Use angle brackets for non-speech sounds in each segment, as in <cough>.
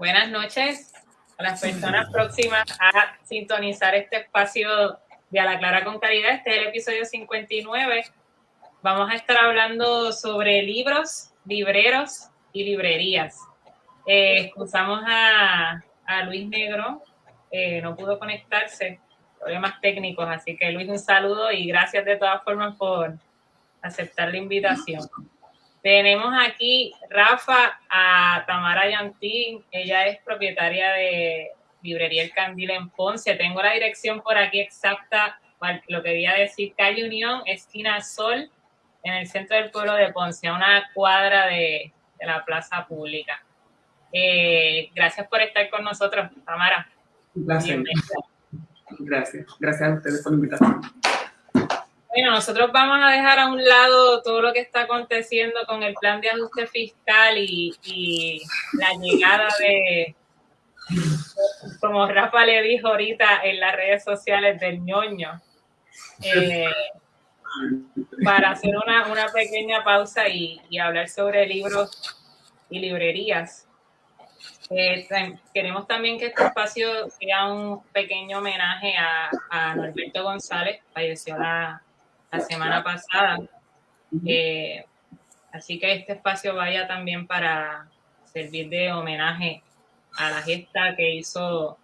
buenas noches a las personas próximas a sintonizar este espacio de A la Clara con Caridad. Este es el episodio 59. Vamos a estar hablando sobre libros, libreros y librerías. Eh, excusamos a, a Luis Negro, eh, no pudo conectarse, problemas técnicos, así que Luis, un saludo y gracias de todas formas por aceptar la invitación. Tenemos aquí Rafa a Tamara Yantín, ella es propietaria de Librería El Candil en Ponce. Tengo la dirección por aquí exacta, lo quería decir, calle Unión, esquina Sol, en el centro del pueblo de Ponce, a una cuadra de, la plaza pública. Eh, gracias por estar con nosotros, Tamara. Gracias. Gracias. Gracias a ustedes por la invitación. Bueno, nosotros vamos a dejar a un lado todo lo que está aconteciendo con el plan de ajuste fiscal y, la llegada de, como Rafa le dijo ahorita en las redes sociales del ñoño, eh, para hacer una, pequeña pausa y, hablar sobre libros y librerías. Eh, queremos también que este espacio sea un pequeño homenaje a, a Norberto González, falleció la, la semana pasada. Eh, así que este espacio vaya también para servir de homenaje a la gesta que hizo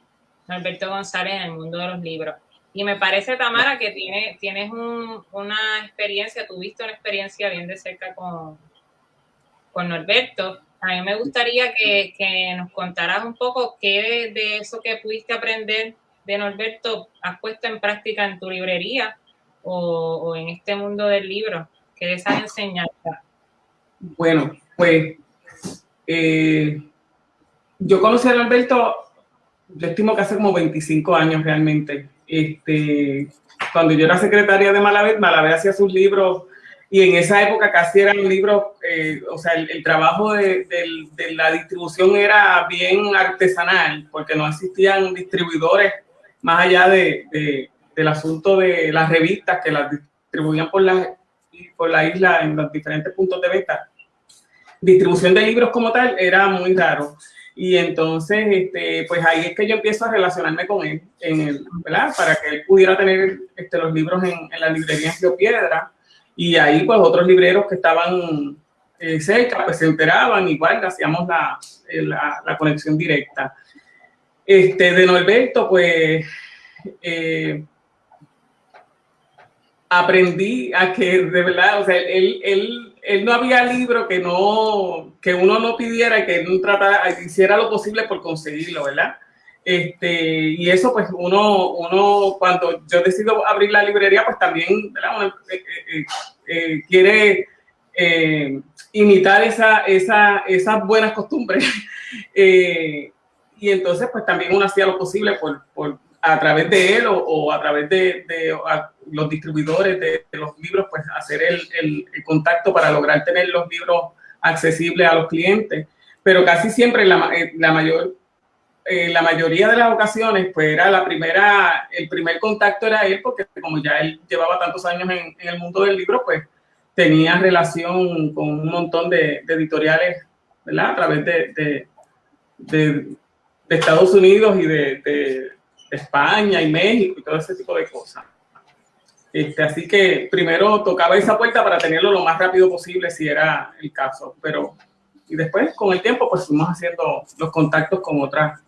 Alberto González en el mundo de los libros. Y me parece, Tamara, que tiene, tienes una experiencia, tuviste una experiencia bien de cerca con, con Norberto. A mí me gustaría que, que nos contaras un poco qué de, de, eso que pudiste aprender de Norberto has puesto en práctica en tu librería o, en este mundo del libro? ¿Qué esas enseñanzas? Bueno, pues eh, yo conocí a Alberto, yo estimo que hace como 25 años realmente. Este, cuando yo era secretaria de Malavé, Malavé hacía sus libros y en esa época casi eran libros, eh, o sea, el, trabajo de, la distribución era bien artesanal porque no existían distribuidores más allá de, del asunto de las revistas que las distribuían por la, por la isla en los diferentes puntos de venta. Distribución de libros como tal era muy raro. Y entonces, este, pues ahí es que yo empiezo a relacionarme con él, en el, ¿verdad? Para que él pudiera tener este, los libros en, en la librería en Piedra. Y ahí, pues, otros libreros que estaban eh, cerca, pues se enteraban, igual hacíamos la, la, la, conexión directa. Este, de Norberto, pues, eh, aprendí a que de verdad, o sea, él, él, él no había libro que no, que uno no pidiera, que no tratara, hiciera lo posible por conseguirlo, ¿verdad? Este, y eso pues uno, uno, cuando yo decido abrir la librería, pues también. Eh, eh, eh, quiere imitar esa, esa, esas buenas costumbres. <laughs> y entonces pues también uno hacía lo posible por a través de él o, a través de, los distribuidores de, los libros, pues hacer el, contacto para lograr tener los libros accesibles a los clientes. Pero casi siempre la, eh, la mayor, eh, la mayoría de las ocasiones, pues era la primera, el primer contacto era él, porque como ya él llevaba tantos años en, el mundo del libro, pues tenía relación con un montón de, editoriales, ¿verdad? A través de, de Estados Unidos y de, España y México y todo ese tipo de cosas. Este, así que primero tocaba esa puerta para tenerlo lo más rápido posible si era el caso, pero y después con el tiempo pues fuimos haciendo los contactos con otras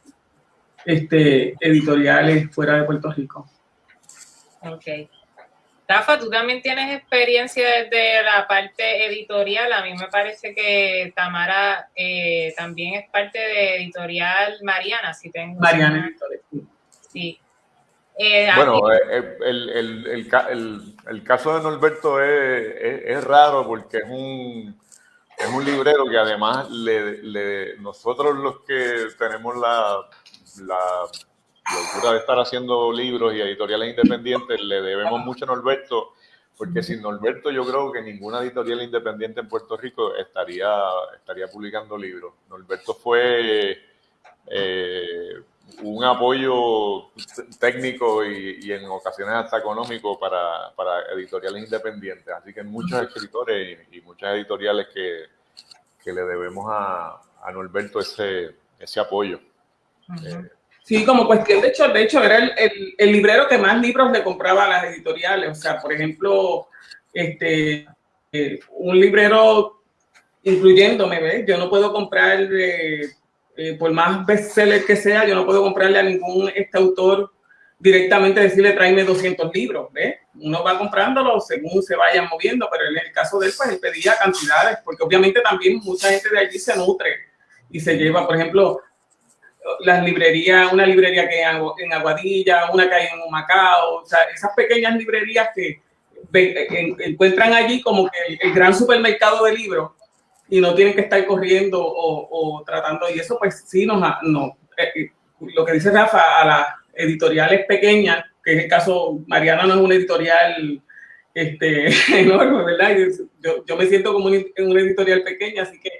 este, editoriales fuera de Puerto Rico. Ok. Rafa, tú también tienes experiencia desde la parte editorial. A mí me parece que Tamara eh, también es parte de editorial Mariana, si tengo. Mariana Editorial. Sí. Eh, bueno, eh, el, el, caso de Norberto es, raro porque es un, es un librero que además le, nosotros los que tenemos la, la locura de estar haciendo libros y editoriales independientes le debemos mucho a Norberto porque sin Norberto yo creo que ninguna editorial independiente en Puerto Rico estaría, estaría publicando libros. Norberto fue... Eh, un apoyo técnico y, en ocasiones hasta económico para, editoriales independientes. Así que muchos escritores y, muchas editoriales que, le debemos a, Norberto ese, ese apoyo. Sí, como cuestión, de hecho, de hecho era el, el, librero que más libros le compraba a las editoriales. O sea, por ejemplo, este, eh, un librero incluyéndome, ¿ves? Yo no puedo comprar, eh, eh, por más bestseller que sea, yo no puedo comprarle a ningún este autor directamente decirle tráeme 200 libros, ¿ves? Uno va comprándolo según se vayan moviendo, pero en el caso de él, pues él pedía cantidades, porque obviamente también mucha gente de allí se nutre y se lleva, por ejemplo, las librerías, una librería que hay en Aguadilla, una que hay en Macao, o sea, esas pequeñas librerías que encuentran allí como que el, gran supermercado de libros y no tienen que estar corriendo o, tratando, y eso pues sí nos, no, eh, eh, lo que dice Rafa, a las editoriales pequeñas, que en el caso, Mariana no es una editorial este, <laughs> enorme, ¿verdad? Yo, yo me siento como en una editorial pequeña, así que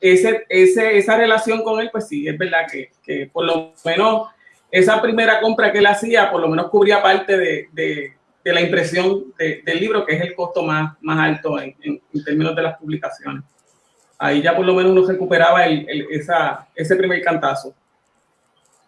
ese, ese, esa relación con él, pues sí, es verdad que, que, por lo menos esa primera compra que él hacía, por lo menos cubría parte de, de, de la impresión del libro, que es el costo más, más alto en, en, términos de las publicaciones. Ahí ya por lo menos uno recuperaba el, esa, ese primer cantazo.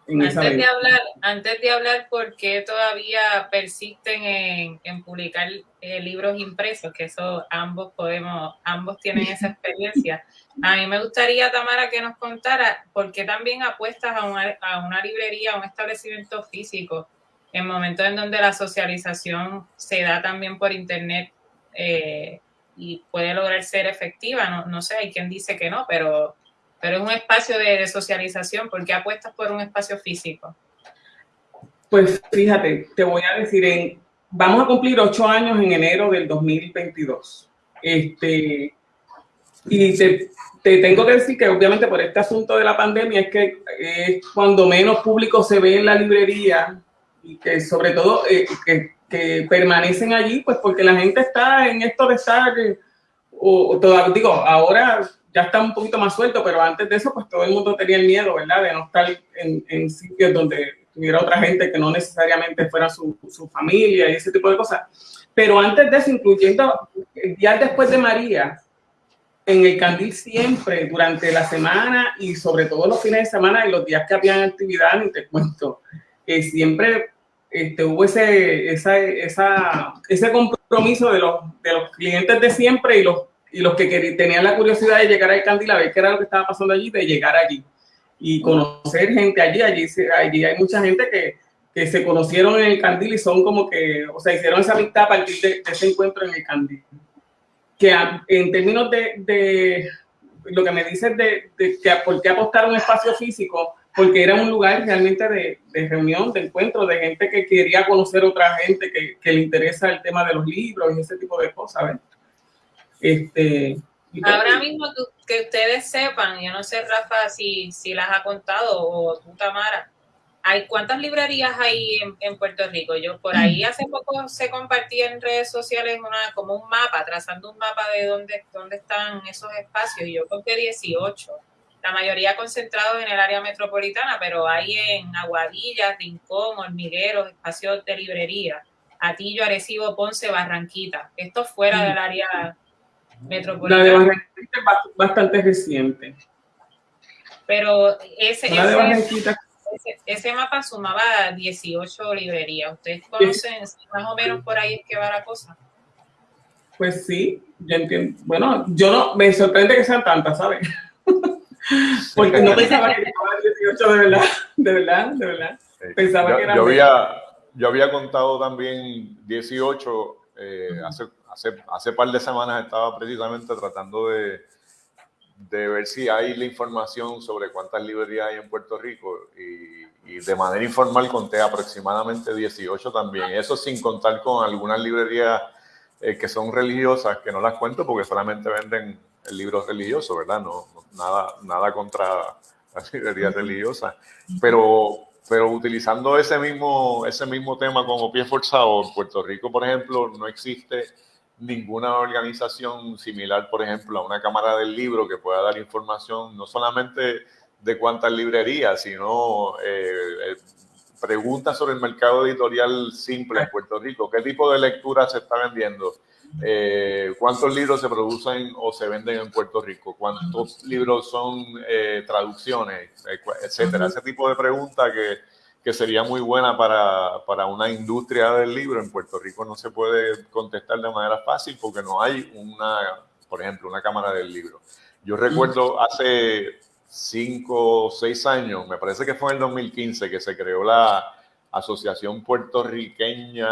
Antes de, hablar, antes de hablar por qué todavía persisten en, en publicar eh, libros impresos, que eso ambos podemos, ambos tienen esa <laughs> experiencia. A mí me gustaría, Tamara, que nos contara por qué también apuestas a una, a una librería, a un establecimiento físico, en momentos en donde la socialización se da también por internet eh, y puede lograr ser efectiva. No, no, sé, hay quien dice que no, pero, pero es un espacio de, socialización. ¿Por qué apuestas por un espacio físico? Pues fíjate, te voy a decir, vamos a cumplir ocho años en enero del 2022. Este, y te, te, tengo que decir que obviamente por este asunto de la pandemia es que es cuando menos público se ve en la librería y que sobre todo eh, que, que, permanecen allí, pues porque la gente está en esto de estar, o, o digo, ahora ya está un poquito más suelto, pero antes de eso pues todo el mundo tenía el miedo, ¿verdad? De no estar en, en sitios donde tuviera otra gente que no necesariamente fuera su, su familia y ese tipo de cosas. Pero antes de eso, incluyendo día después de María, en el Candil siempre, durante la semana y sobre todo los fines de semana y los días que habían actividad, y te cuento, que siempre este, hubo ese, esa, esa, ese compromiso de los, de los clientes de siempre y los, y los que tenían la curiosidad de llegar al Candil a ver qué era lo que estaba pasando allí, de llegar allí y conocer gente allí. Allí, allí hay mucha gente que, que se conocieron en el Candil y son como que, o sea, hicieron esa amistad a partir de ese encuentro en el Candil que en términos de, de, lo que me dices de, de, que por qué apostar un espacio físico, porque era un lugar realmente de, de, reunión, de encuentro, de gente que quería conocer otra gente, que, que, le interesa el tema de los libros y ese tipo de cosas. Este, Ahora mismo que ustedes sepan, yo no sé, Rafa, si, si las ha contado o tú, Tamara, hay cuántas librerías hay en, Puerto Rico. Yo por ahí hace poco se compartía en redes sociales una como un mapa, trazando un mapa de dónde, dónde están esos espacios. Y yo conté 18, la mayoría concentrados en el área metropolitana, pero hay en Aguadilla, Rincón, Hormigueros, espacios de librería, Atillo, Arecibo, Ponce, Barranquita. Esto fuera del área metropolitana. La de Barranquita es bastante reciente. Pero ese, ese ese, mapa sumaba 18 librerías. ¿Ustedes conocen más o menos por ahí es que va la cosa? Pues sí, yo entiendo. Bueno, yo no, me sorprende que sean tantas, ¿sabes? Porque no pensaba que eran 18 de verdad, de verdad, de verdad. Pensaba yo, que eran yo había, yo había contado también 18, eh, hace, hace, hace par de semanas estaba precisamente tratando de, de ver si hay la información sobre cuántas librerías hay en Puerto Rico y, de manera informal conté aproximadamente 18 también. Eso sin contar con algunas librerías eh, que son religiosas, que no las cuento porque solamente venden el libro religioso, ¿verdad? No, nada, nada contra <laughs> las librerías religiosas. Pero, pero utilizando ese mismo, ese mismo tema como pie forzado, en Puerto Rico, por ejemplo, no existe ninguna organización similar, por ejemplo, a una Cámara del Libro que pueda dar información no solamente de cuántas librerías, sino eh, eh, preguntas sobre el mercado editorial simple en Puerto Rico, qué tipo de lectura se está vendiendo, Eh, ¿Cuántos libros se producen o se venden en Puerto Rico? ¿Cuántos libros son eh, traducciones? etcétera. Ese tipo de preguntas que, que, sería muy buena para, para, una industria del libro. En Puerto Rico no se puede contestar de manera fácil porque no hay una, por ejemplo, una cámara del libro. Yo recuerdo hace cinco o seis años, me parece que fue en el 2015, que se creó la Asociación Puertorriqueña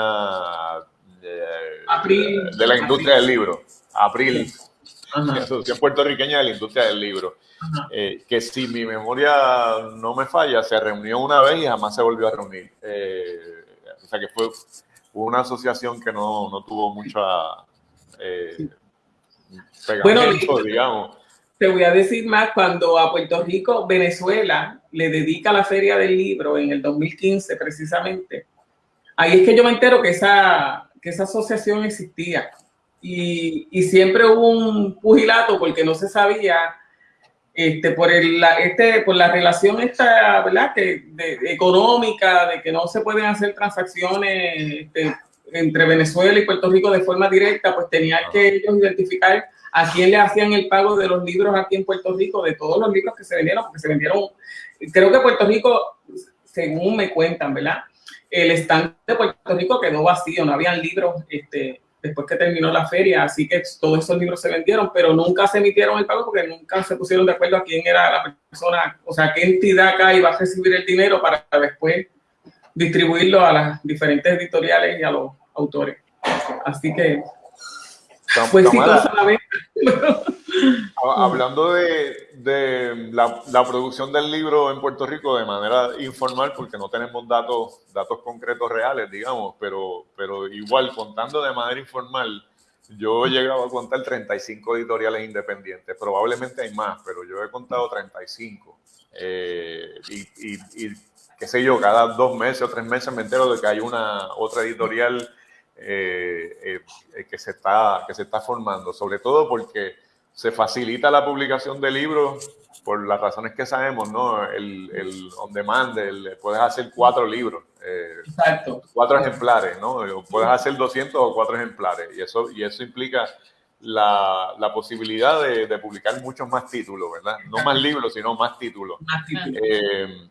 de, la Industria del Libro, Abril, la Asociación Puertorriqueña de la Industria del Libro, eh, que si mi memoria no me falla, se reunió una vez y jamás se volvió a reunir. Eh, o sea que fue una asociación que no, no tuvo mucha eh, pegamento, digamos. te voy a decir más, cuando a Puerto Rico, Venezuela le dedica la Feria del Libro en el 2015 precisamente, ahí es que yo me entero que esa, que esa asociación existía. Y, y siempre hubo un pugilato porque no se sabía este, por, el, la, este, por la relación esta, ¿verdad? Que, de, económica, de que no se pueden hacer transacciones este, entre Venezuela y Puerto Rico de forma directa, pues tenían que ellos identificar a quién le hacían el pago de los libros aquí en Puerto Rico, de todos los libros que se vendieron, porque se vendieron, creo que Puerto Rico, según me cuentan, ¿verdad? El stand de Puerto Rico quedó vacío, no habían libros este, después que terminó la feria, así que todos esos libros se vendieron, pero nunca se emitieron el pago porque nunca se pusieron de acuerdo a quién era la persona, o sea, qué entidad acá iba a recibir el dinero para después distribuirlo a las diferentes editoriales y a los autores. Así que pues <laughs> <laughs> hablando de, de la, la, producción del libro en Puerto Rico de manera informal, porque no tenemos datos, datos concretos reales, digamos, pero, pero igual contando de manera informal, yo he llegado a contar 35 editoriales independientes, probablemente hay más, pero yo he contado 35. Eh, y, y, y qué sé yo, cada dos meses o tres meses me entero de que hay una otra editorial eh, eh, que, se está, que se está formando, sobre todo porque se facilita la publicación de libros por las razones que sabemos, ¿no? El, el on demand, el, puedes hacer cuatro libros, eh, cuatro ejemplares, ¿no? Puedes hacer 200 o cuatro ejemplares y eso, y eso implica la, la posibilidad de, de, publicar muchos más títulos, ¿verdad? No más libros, sino más títulos.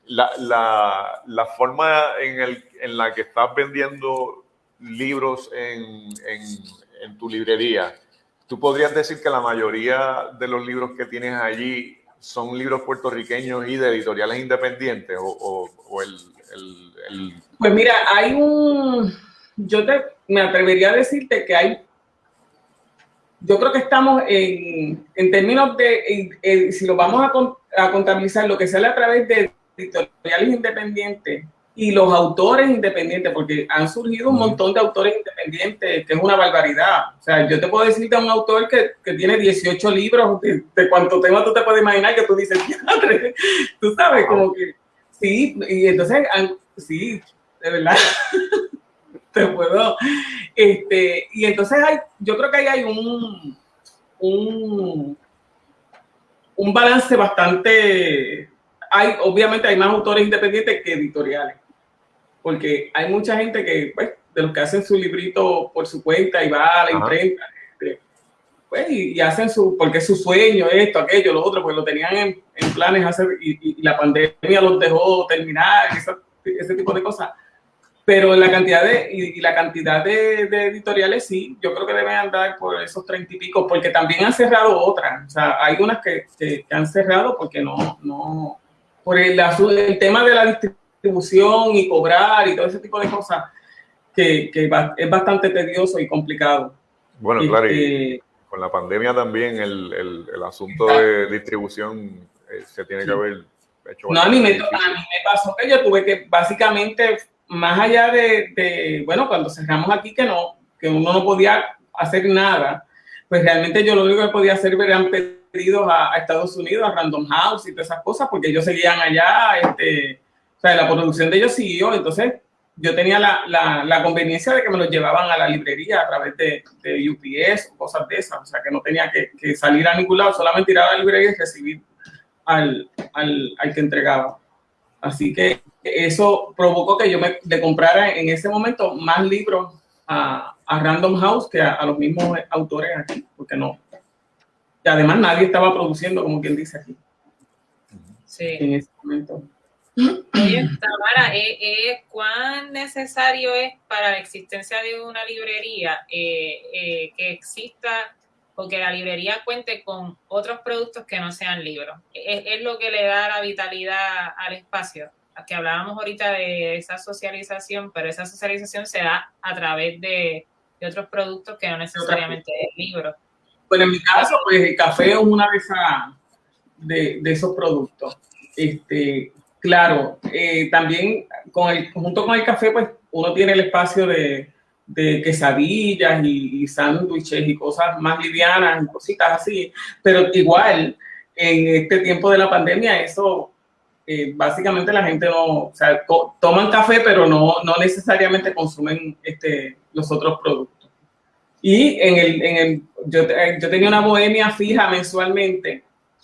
la, la, la, forma en, el, en la que estás vendiendo libros en, en, tu librería, ¿tú podrías decir que la mayoría de los libros que tienes allí son libros puertorriqueños y de editoriales independientes? ¿O, o, el, el, Pues mira, hay un... Yo te, me atrevería a decirte que hay... Yo creo que estamos en, en términos de, si lo vamos a, a contabilizar, lo que sale a través de editoriales independientes, y los autores independientes, porque han surgido un montón de autores independientes, que es una barbaridad. O sea, yo te puedo decir de un autor que, que tiene 18 libros, de, de cuánto tema tú te puedes imaginar que tú dices, <laughs> tú sabes, como que sí, y entonces, sí, de verdad, <laughs> te puedo. Este, y entonces hay, yo creo que ahí hay un, un, un balance bastante hay, obviamente hay más autores independientes que editoriales porque hay mucha gente que, pues, de los que hacen su librito por su cuenta y va a la imprenta, este, pues, y, hacen su, porque es su sueño, esto, aquello, lo otro, pues lo tenían en, planes hacer, y, la pandemia los dejó terminar, ese tipo de cosas. Pero la cantidad de, y, la cantidad de, editoriales, sí, yo creo que deben andar por esos treinta y pico, porque también han cerrado otras. O sea, hay unas que, que, han cerrado porque no, no, por el, el tema de la distribución distribución y cobrar y todo ese tipo de cosas que, que es bastante tedioso y complicado. Bueno, claro, y este, con la pandemia también el, el, el asunto de distribución eh, se tiene que haber hecho. No, a mí, me, a mí me pasó que yo tuve que básicamente, más allá de, de, bueno, cuando cerramos aquí que no, que uno no podía hacer nada, pues realmente yo lo único que podía hacer eran pedidos a, a Estados Unidos, a Random House y todas esas cosas, porque ellos seguían allá, este, o sea, la producción de ellos siguió, entonces yo tenía la, la, la, conveniencia de que me los llevaban a la librería a través de, de UPS o cosas de esas, o sea, que no tenía que, que, salir a ningún lado, solamente ir a la librería y recibir al, al, al, que entregaba. Así que eso provocó que yo me le comprara en ese momento más libros a, Random House que a, los mismos autores aquí, porque no. Y además nadie estaba produciendo, como quien dice aquí. Sí. En ese momento. Tamara, ¿eh, eh, ¿cuán necesario es para la existencia de una librería eh, que exista o que la librería cuente con otros productos que no sean libros? ¿Es, lo que le da la vitalidad al espacio? Que hablábamos ahorita de esa socialización, pero esa socialización se da a través de, otros productos que no necesariamente es libro. Bueno, en mi caso, pues el café es una de, de esos productos. Este, Claro, eh, también con el, junto con el café, pues uno tiene el espacio de, quesadillas y, sándwiches y cosas más livianas y cositas así, pero igual en este tiempo de la pandemia eso eh, básicamente la gente no, o sea, toman café pero no, no necesariamente consumen este, los otros productos. Y en el, en el yo, yo tenía una bohemia fija mensualmente,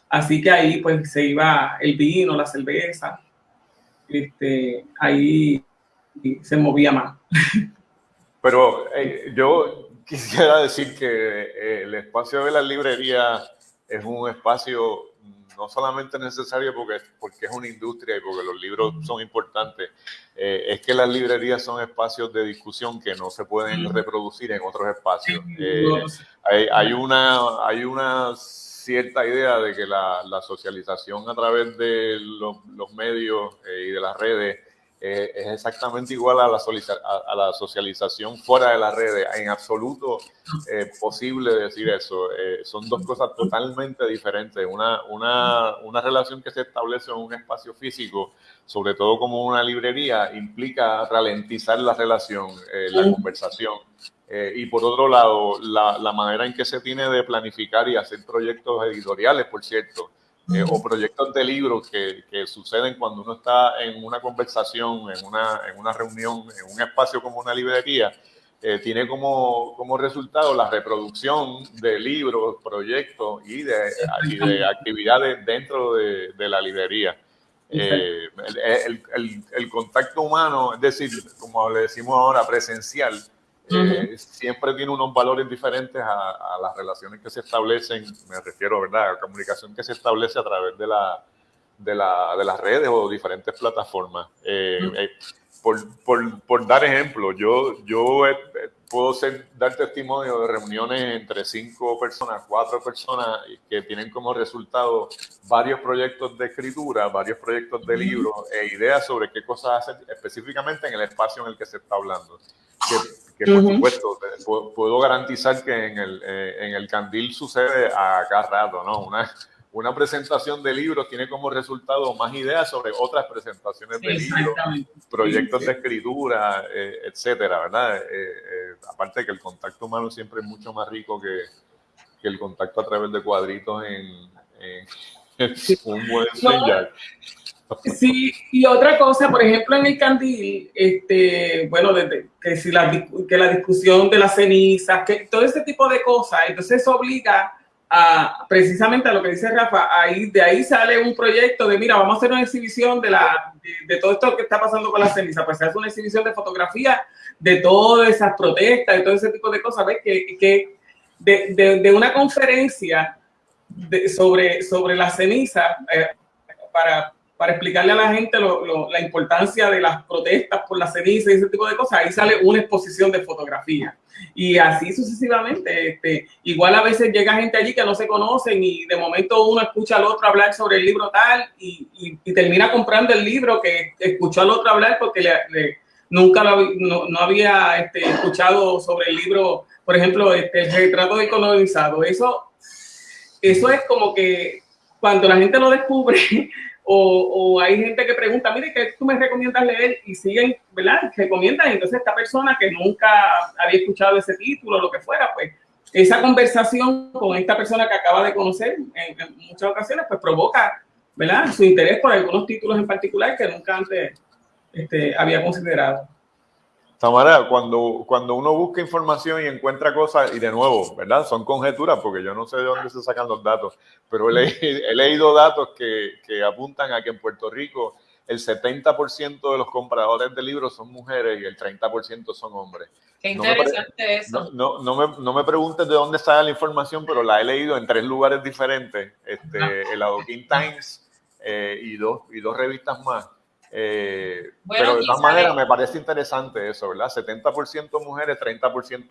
así que ahí pues se iba el vino, la cerveza, este, ahí se movía más. Pero eh, yo quisiera decir que eh, el espacio de la librería es un espacio no solamente necesario porque, porque es una industria y porque los libros son importantes, eh, es que las librerías son espacios de discusión que no se pueden reproducir en otros espacios. hay, hay, una, hay unas cierta idea de que la, socialización a través de los, medios eh, y de las redes eh, es exactamente igual a la, a, la, socialización fuera de las redes. En absoluto eh, posible decir eso. son dos cosas totalmente diferentes. Una, una, una relación que se establece en un espacio físico, sobre todo como una librería, implica ralentizar la relación, la conversación. Eh, y por otro lado, la, manera en que se tiene de planificar y hacer proyectos editoriales, por cierto, eh, o proyectos de libros que, que, suceden cuando uno está en una conversación, en una, en una reunión, en un espacio como una librería, eh, tiene como, como, resultado la reproducción de libros, proyectos y de, de actividades dentro de, de la librería. el, el, el, contacto humano, es decir, como le decimos ahora, presencial, eh, siempre tiene unos valores diferentes a, las relaciones que se establecen, me refiero, ¿verdad?, a la comunicación que se establece a través de, la, de, la, de las redes o diferentes plataformas. Eh, eh, por, por, por, dar ejemplo, yo, yo puedo ser, dar testimonio de reuniones entre cinco personas, cuatro personas que tienen como resultado varios proyectos de escritura, varios proyectos de libros e ideas sobre qué cosas hacer específicamente en el espacio en el que se está hablando. Que, que por supuesto puedo, garantizar que en el, eh, en el Candil sucede a cada rato, ¿no? Una, una presentación de libros tiene como resultado más ideas sobre otras presentaciones de libros, proyectos de escritura, eh, etcétera, ¿verdad? Eh, aparte que el contacto humano siempre es mucho más rico que, que el contacto a través de cuadritos en, <laughs> un buen señal. Sí, y otra cosa, por ejemplo, en el candil, este, bueno, que, si la, que la discusión de las cenizas, que todo ese tipo de cosas, entonces eso obliga a, precisamente a lo que dice Rafa, ahí, de ahí sale un proyecto de, mira, vamos a hacer una exhibición de, la, de, todo esto que está pasando con las cenizas, pues se hace una exhibición de fotografía de todas esas protestas, y todo ese tipo de cosas, ¿ves? Que, que de, de, una conferencia sobre, sobre la ceniza, eh, para, para explicarle a la gente la importancia de las protestas por la ceniza y ese tipo de cosas, ahí sale una exposición de fotografía. Y así sucesivamente. Este, igual a veces llega gente allí que no se conocen y de momento uno escucha al otro hablar sobre el libro tal y, termina comprando el libro que escuchó al otro hablar porque le, nunca lo, no, había este, escuchado sobre el libro, por ejemplo, este, el retrato de colonizado. Eso, eso es como que cuando la gente lo descubre, <laughs> o, hay gente que pregunta, mire, ¿qué tú me recomiendas leer? Y siguen, ¿verdad? Recomiendan. Entonces, esta persona que nunca había escuchado ese título, lo que fuera, pues esa conversación con esta persona que acaba de conocer en, muchas ocasiones, pues provoca, ¿verdad? Su interés por algunos títulos en particular que nunca antes este, había considerado. Tamara, cuando, cuando uno busca información y encuentra cosas, y de nuevo, ¿verdad? Son conjeturas porque yo no sé de dónde se sacan los datos, pero he, leído, datos que, que, apuntan a que en Puerto Rico el 70% de los compradores de libros son mujeres y el 30% son hombres. Qué interesante eso. No, no, me, no, me, preguntes de dónde sale la información, pero la he leído en tres lugares diferentes, este, el Adoquin Times eh, y, dos, y dos revistas más. Eh, pero de todas maneras me parece interesante eso, ¿verdad? 70% mujeres, 30%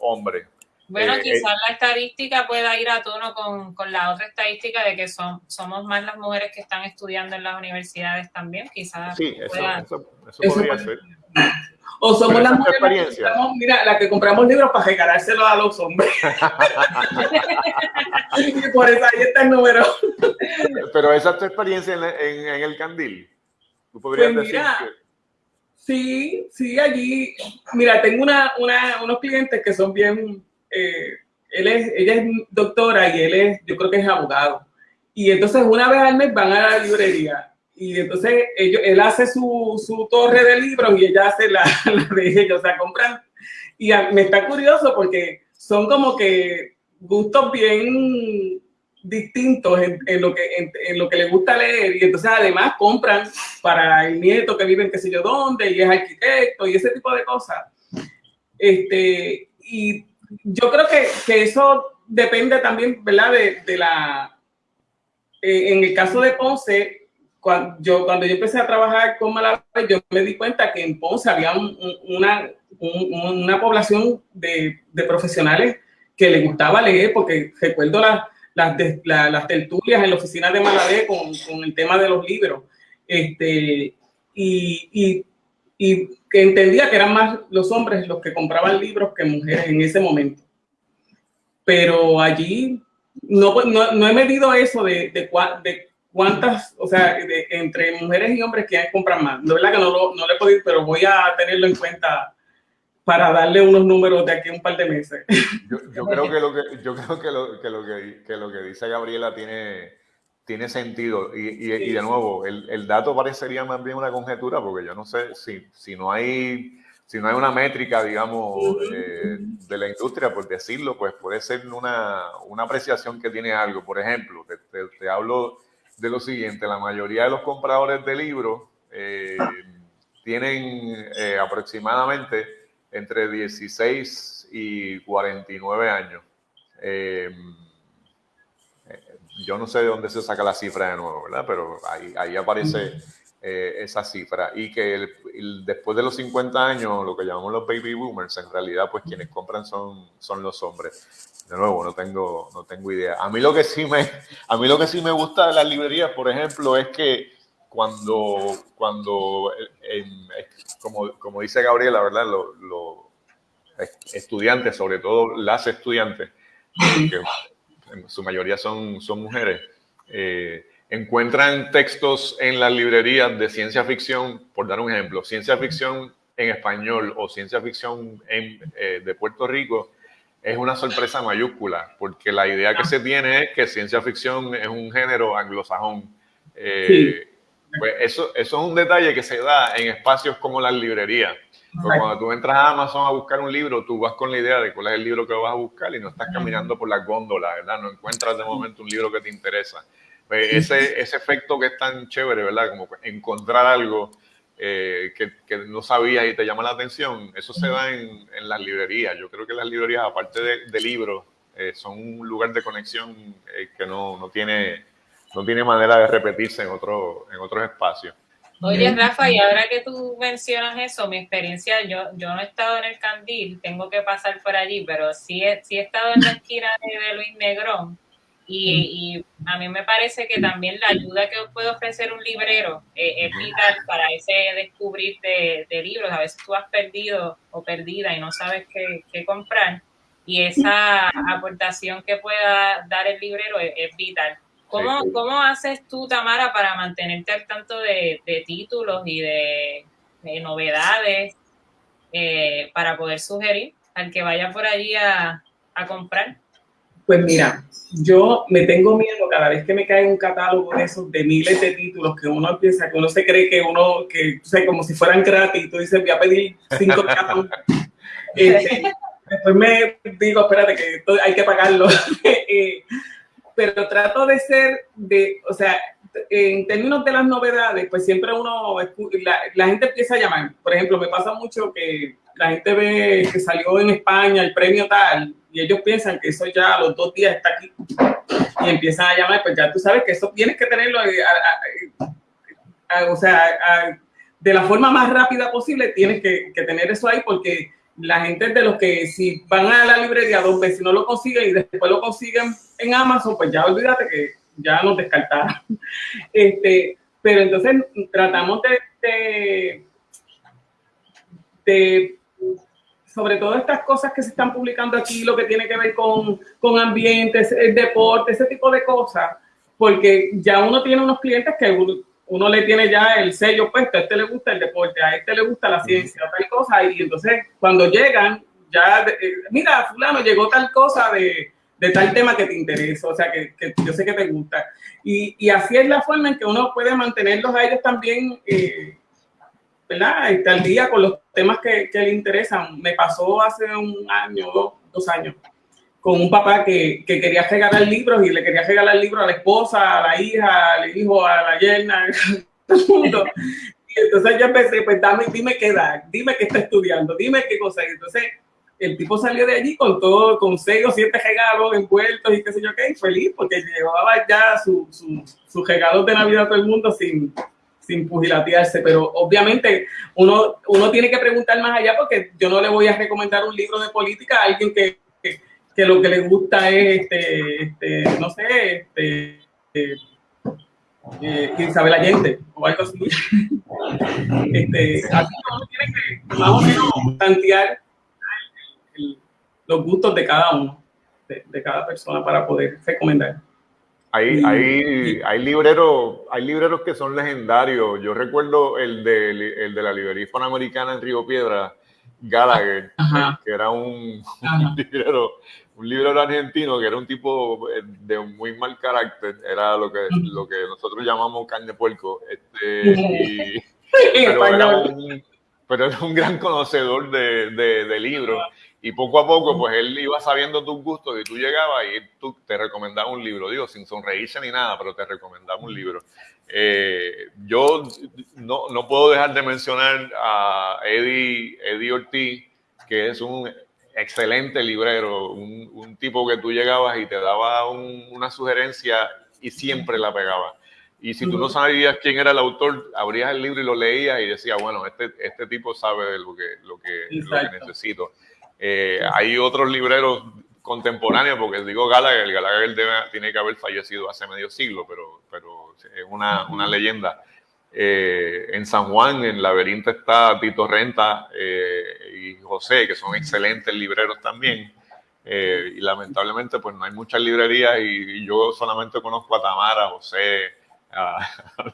hombres. Bueno, eh, quizás la estadística pueda ir a tono con, con, la otra estadística de que son, somos más las mujeres que están estudiando en las universidades también, quizás. Sí, eso, eso, podría ser. O somos las mujeres que mira, la que compramos libros para regalárselos a los hombres. <laughs> y por eso ahí está el número. Pero esa es tu experiencia en, en, el Candil. Tú podrías pues decir Sí, sí, allí. Mira, tengo una, una, unos clientes que son bien eh, él es, ella es doctora y él es, yo creo que es abogado. Y entonces una vez al mes van a la librería y entonces ellos, él hace su, su torre de libros y ella hace la, <laughs> de ellos, o sea, compran. Y me está curioso porque son como que gustos bien distintos en, en lo que en, lo que le gusta leer y entonces además compran para el nieto que vive en qué sé yo dónde y es arquitecto y ese tipo de cosas. Este, y yo creo que, que, eso depende también, ¿verdad? De, de la, eh, en el caso de Ponce, cuando yo, cuando yo empecé a trabajar con Malabar, yo me di cuenta que en Ponce había una, una población de, de, profesionales que le gustaba leer, porque recuerdo las, las, las tertulias en la oficina de Malavé con, con, el tema de los libros. Este, y, y y que entendía que eran más los hombres los que compraban libros que mujeres en ese momento. Pero allí no, no, no he medido eso de, de, de cuántas, o sea, de, entre mujeres y hombres que compran más. De verdad que no, lo, no le he pero voy a tenerlo en cuenta para darle unos números de aquí a un par de meses. Yo, yo creo que lo que yo creo que lo que, lo que, que lo que dice Gabriela tiene tiene sentido. Y, y, de nuevo, el, el, dato parecería más bien una conjetura, porque yo no sé si, si no hay si no hay una métrica, digamos, eh, de la industria, por decirlo, pues puede ser una, una apreciación que tiene algo. Por ejemplo, te, te, hablo de lo siguiente, la mayoría de los compradores de libros eh, tienen eh, aproximadamente entre 16 y 49 años yo no sé de dónde se saca la cifra de nuevo, ¿verdad? Pero ahí, ahí aparece eh, esa cifra. Y que después de los 50 años, lo que llamamos los baby boomers, en realidad, pues quienes compran son, son los hombres. De nuevo, no tengo, no tengo idea. A mí lo que sí me, <laughs> a mí lo que sí me gusta de las librerías, por ejemplo, es que cuando, cuando como, como dice Gabriela, ¿verdad? Los estudiantes, sobre todo las estudiantes, su mayoría son, son mujeres, eh, encuentran textos en las librerías de ciencia ficción, por dar un ejemplo, ciencia ficción en español o ciencia ficción en, eh, de Puerto Rico, es una sorpresa mayúscula, porque la idea que se tiene es que ciencia ficción es un género anglosajón. Eh, pues eso, eso es un detalle que se da en espacios como las librerías. Pues cuando tú entras a Amazon a buscar un libro, tú vas con la idea de cuál es el libro que vas a buscar y no estás caminando por la góndola, ¿verdad? No encuentras de momento un libro que te interesa. Pues ese, ese efecto que es tan chévere, ¿verdad? Como encontrar algo eh, que, que, no sabías y te llama la atención, eso se da en, en las librerías. Yo creo que las librerías, aparte de, de libros, eh, son un lugar de conexión eh, que no, no, tiene, no tiene manera de repetirse en, otro, en otros espacios. Oye, Rafa, y ahora que tú mencionas eso, mi experiencia, yo, yo no he estado en el Candil, tengo que pasar por allí, pero sí he, sí he estado en la esquina de, Luis Negrón. Y, y, a mí me parece que también la ayuda que puede ofrecer un librero eh, es vital para ese descubrir de, de, libros. A veces tú has perdido o perdida y no sabes qué, qué comprar. Y esa aportación que pueda dar el librero es, es vital. ¿Cómo, ¿Cómo, haces tú, Tamara, para mantenerte al tanto de, de títulos y de, de novedades eh, para poder sugerir al que vaya por allí a, a, comprar? Pues mira, yo me tengo miedo cada vez que me cae un catálogo de esos de miles de títulos que uno piensa que uno se cree que uno, que o sea, como si fueran gratis, tú dices, voy a pedir cinco catálogos. <laughs> este, después me digo, espérate, que hay que pagarlo. <laughs> eh, pero trato de ser de, o sea, en términos de las novedades, pues siempre uno, la, la, gente empieza a llamar. Por ejemplo, me pasa mucho que la gente ve que salió en España el premio tal y ellos piensan que eso ya a los dos días está aquí y empiezan a llamar, pues ya tú sabes que eso tienes que tenerlo, o sea, de la forma más rápida posible tienes que, que tener eso ahí porque la gente de los que si van a la librería dos veces no lo consiguen y después lo consiguen en Amazon, pues ya olvídate que ya nos descartaron. <laughs> Este, pero entonces tratamos de, de, sobre todo estas cosas que se están publicando aquí, lo que tiene que ver con, con ambientes, el deporte, ese tipo de cosas, porque ya uno tiene unos clientes que uno le tiene ya el sello puesto, a este le gusta el deporte, a este le gusta la ciencia, tal cosa, y entonces cuando llegan, ya, eh, mira, fulano, llegó tal cosa de, de, tal tema que te interesa, o sea, que, que yo sé que te gusta. Y, y, así es la forma en que uno puede mantenerlos a ellos también, eh, ¿verdad? Este, al día con los temas que, que le interesan. Me pasó hace un año, dos, dos años, con un papá que, que, quería regalar libros y le quería regalar libros a la esposa, a la hija, al hijo, a la yerna, a <laughs> todo el mundo. Y entonces yo empecé, pues dame, dime qué edad, dime qué está estudiando, dime qué cosa. entonces el tipo salió de allí con todo, con seis o siete regalos envueltos y qué sé yo qué, feliz porque llevaba ya sus su, su regalos de Navidad a todo el mundo sin, sin pugilatearse, pero obviamente uno, uno tiene que preguntar más allá porque yo no le voy a recomendar un libro de política a alguien que que lo que le gusta es, este, este no sé, este, eh, eh, Isabel Allende o algo así. <laughs> este, así uno tiene que más o menos plantear los gustos de cada uno, de, de, cada persona para poder recomendar. Hay, hay, hay, libreros, hay libreros que son legendarios. Yo recuerdo el de, el de la librería hispanoamericana en Río Piedra, Gallagher, que era un, un librero un argentino que era un tipo eh, de muy mal carácter, era lo que, lo que nosotros llamamos carne puerco, este, <laughs> pero, era un, pero, era un, gran conocedor de, de, libros y poco a poco pues él iba sabiendo tus gustos y tú llegabas y tú te recomendaba un libro, digo, sin sonreírse ni nada, pero te recomendaba un libro. Eh, yo no, no, puedo dejar de mencionar a Eddie, Eddie Ortiz, que es un excelente librero, un, un, tipo que tú llegabas y te daba un, una sugerencia y siempre la pegaba. Y si tú no sabías quién era el autor, abrías el libro y lo leías y decías, bueno, este, este tipo sabe lo que, lo que, lo que necesito. Eh, hay otros libreros contemporáneos, porque digo Gallagher, Gallagher debe, tiene que haber fallecido hace medio siglo, pero, pero es una, una leyenda. Eh, en San Juan, en Laberinto, está Tito Renta eh, y José, que son excelentes libreros también. Eh, y lamentablemente, pues no hay muchas librerías y, yo solamente conozco a Tamara, José, <laughs> a,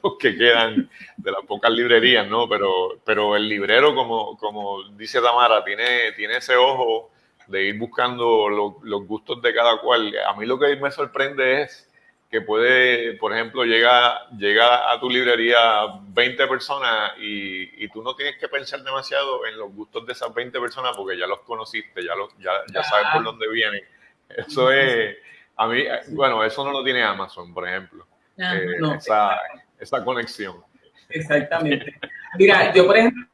los que quedan de las pocas librerías, ¿no? Pero, pero el librero, como, como dice Tamara, tiene, tiene ese ojo de ir buscando los gustos de cada cual. A mí lo que me sorprende es que puede, por ejemplo, llega, llega a tu librería 20 personas y, y, tú no tienes que pensar demasiado en los gustos de esas 20 personas porque ya los conociste, ya, los, ya, ya sabes por dónde vienen. Eso es, a mí, bueno, eso no lo tiene Amazon, por ejemplo, eh, esa, esa conexión. Exactamente. Mira, yo, por ejemplo,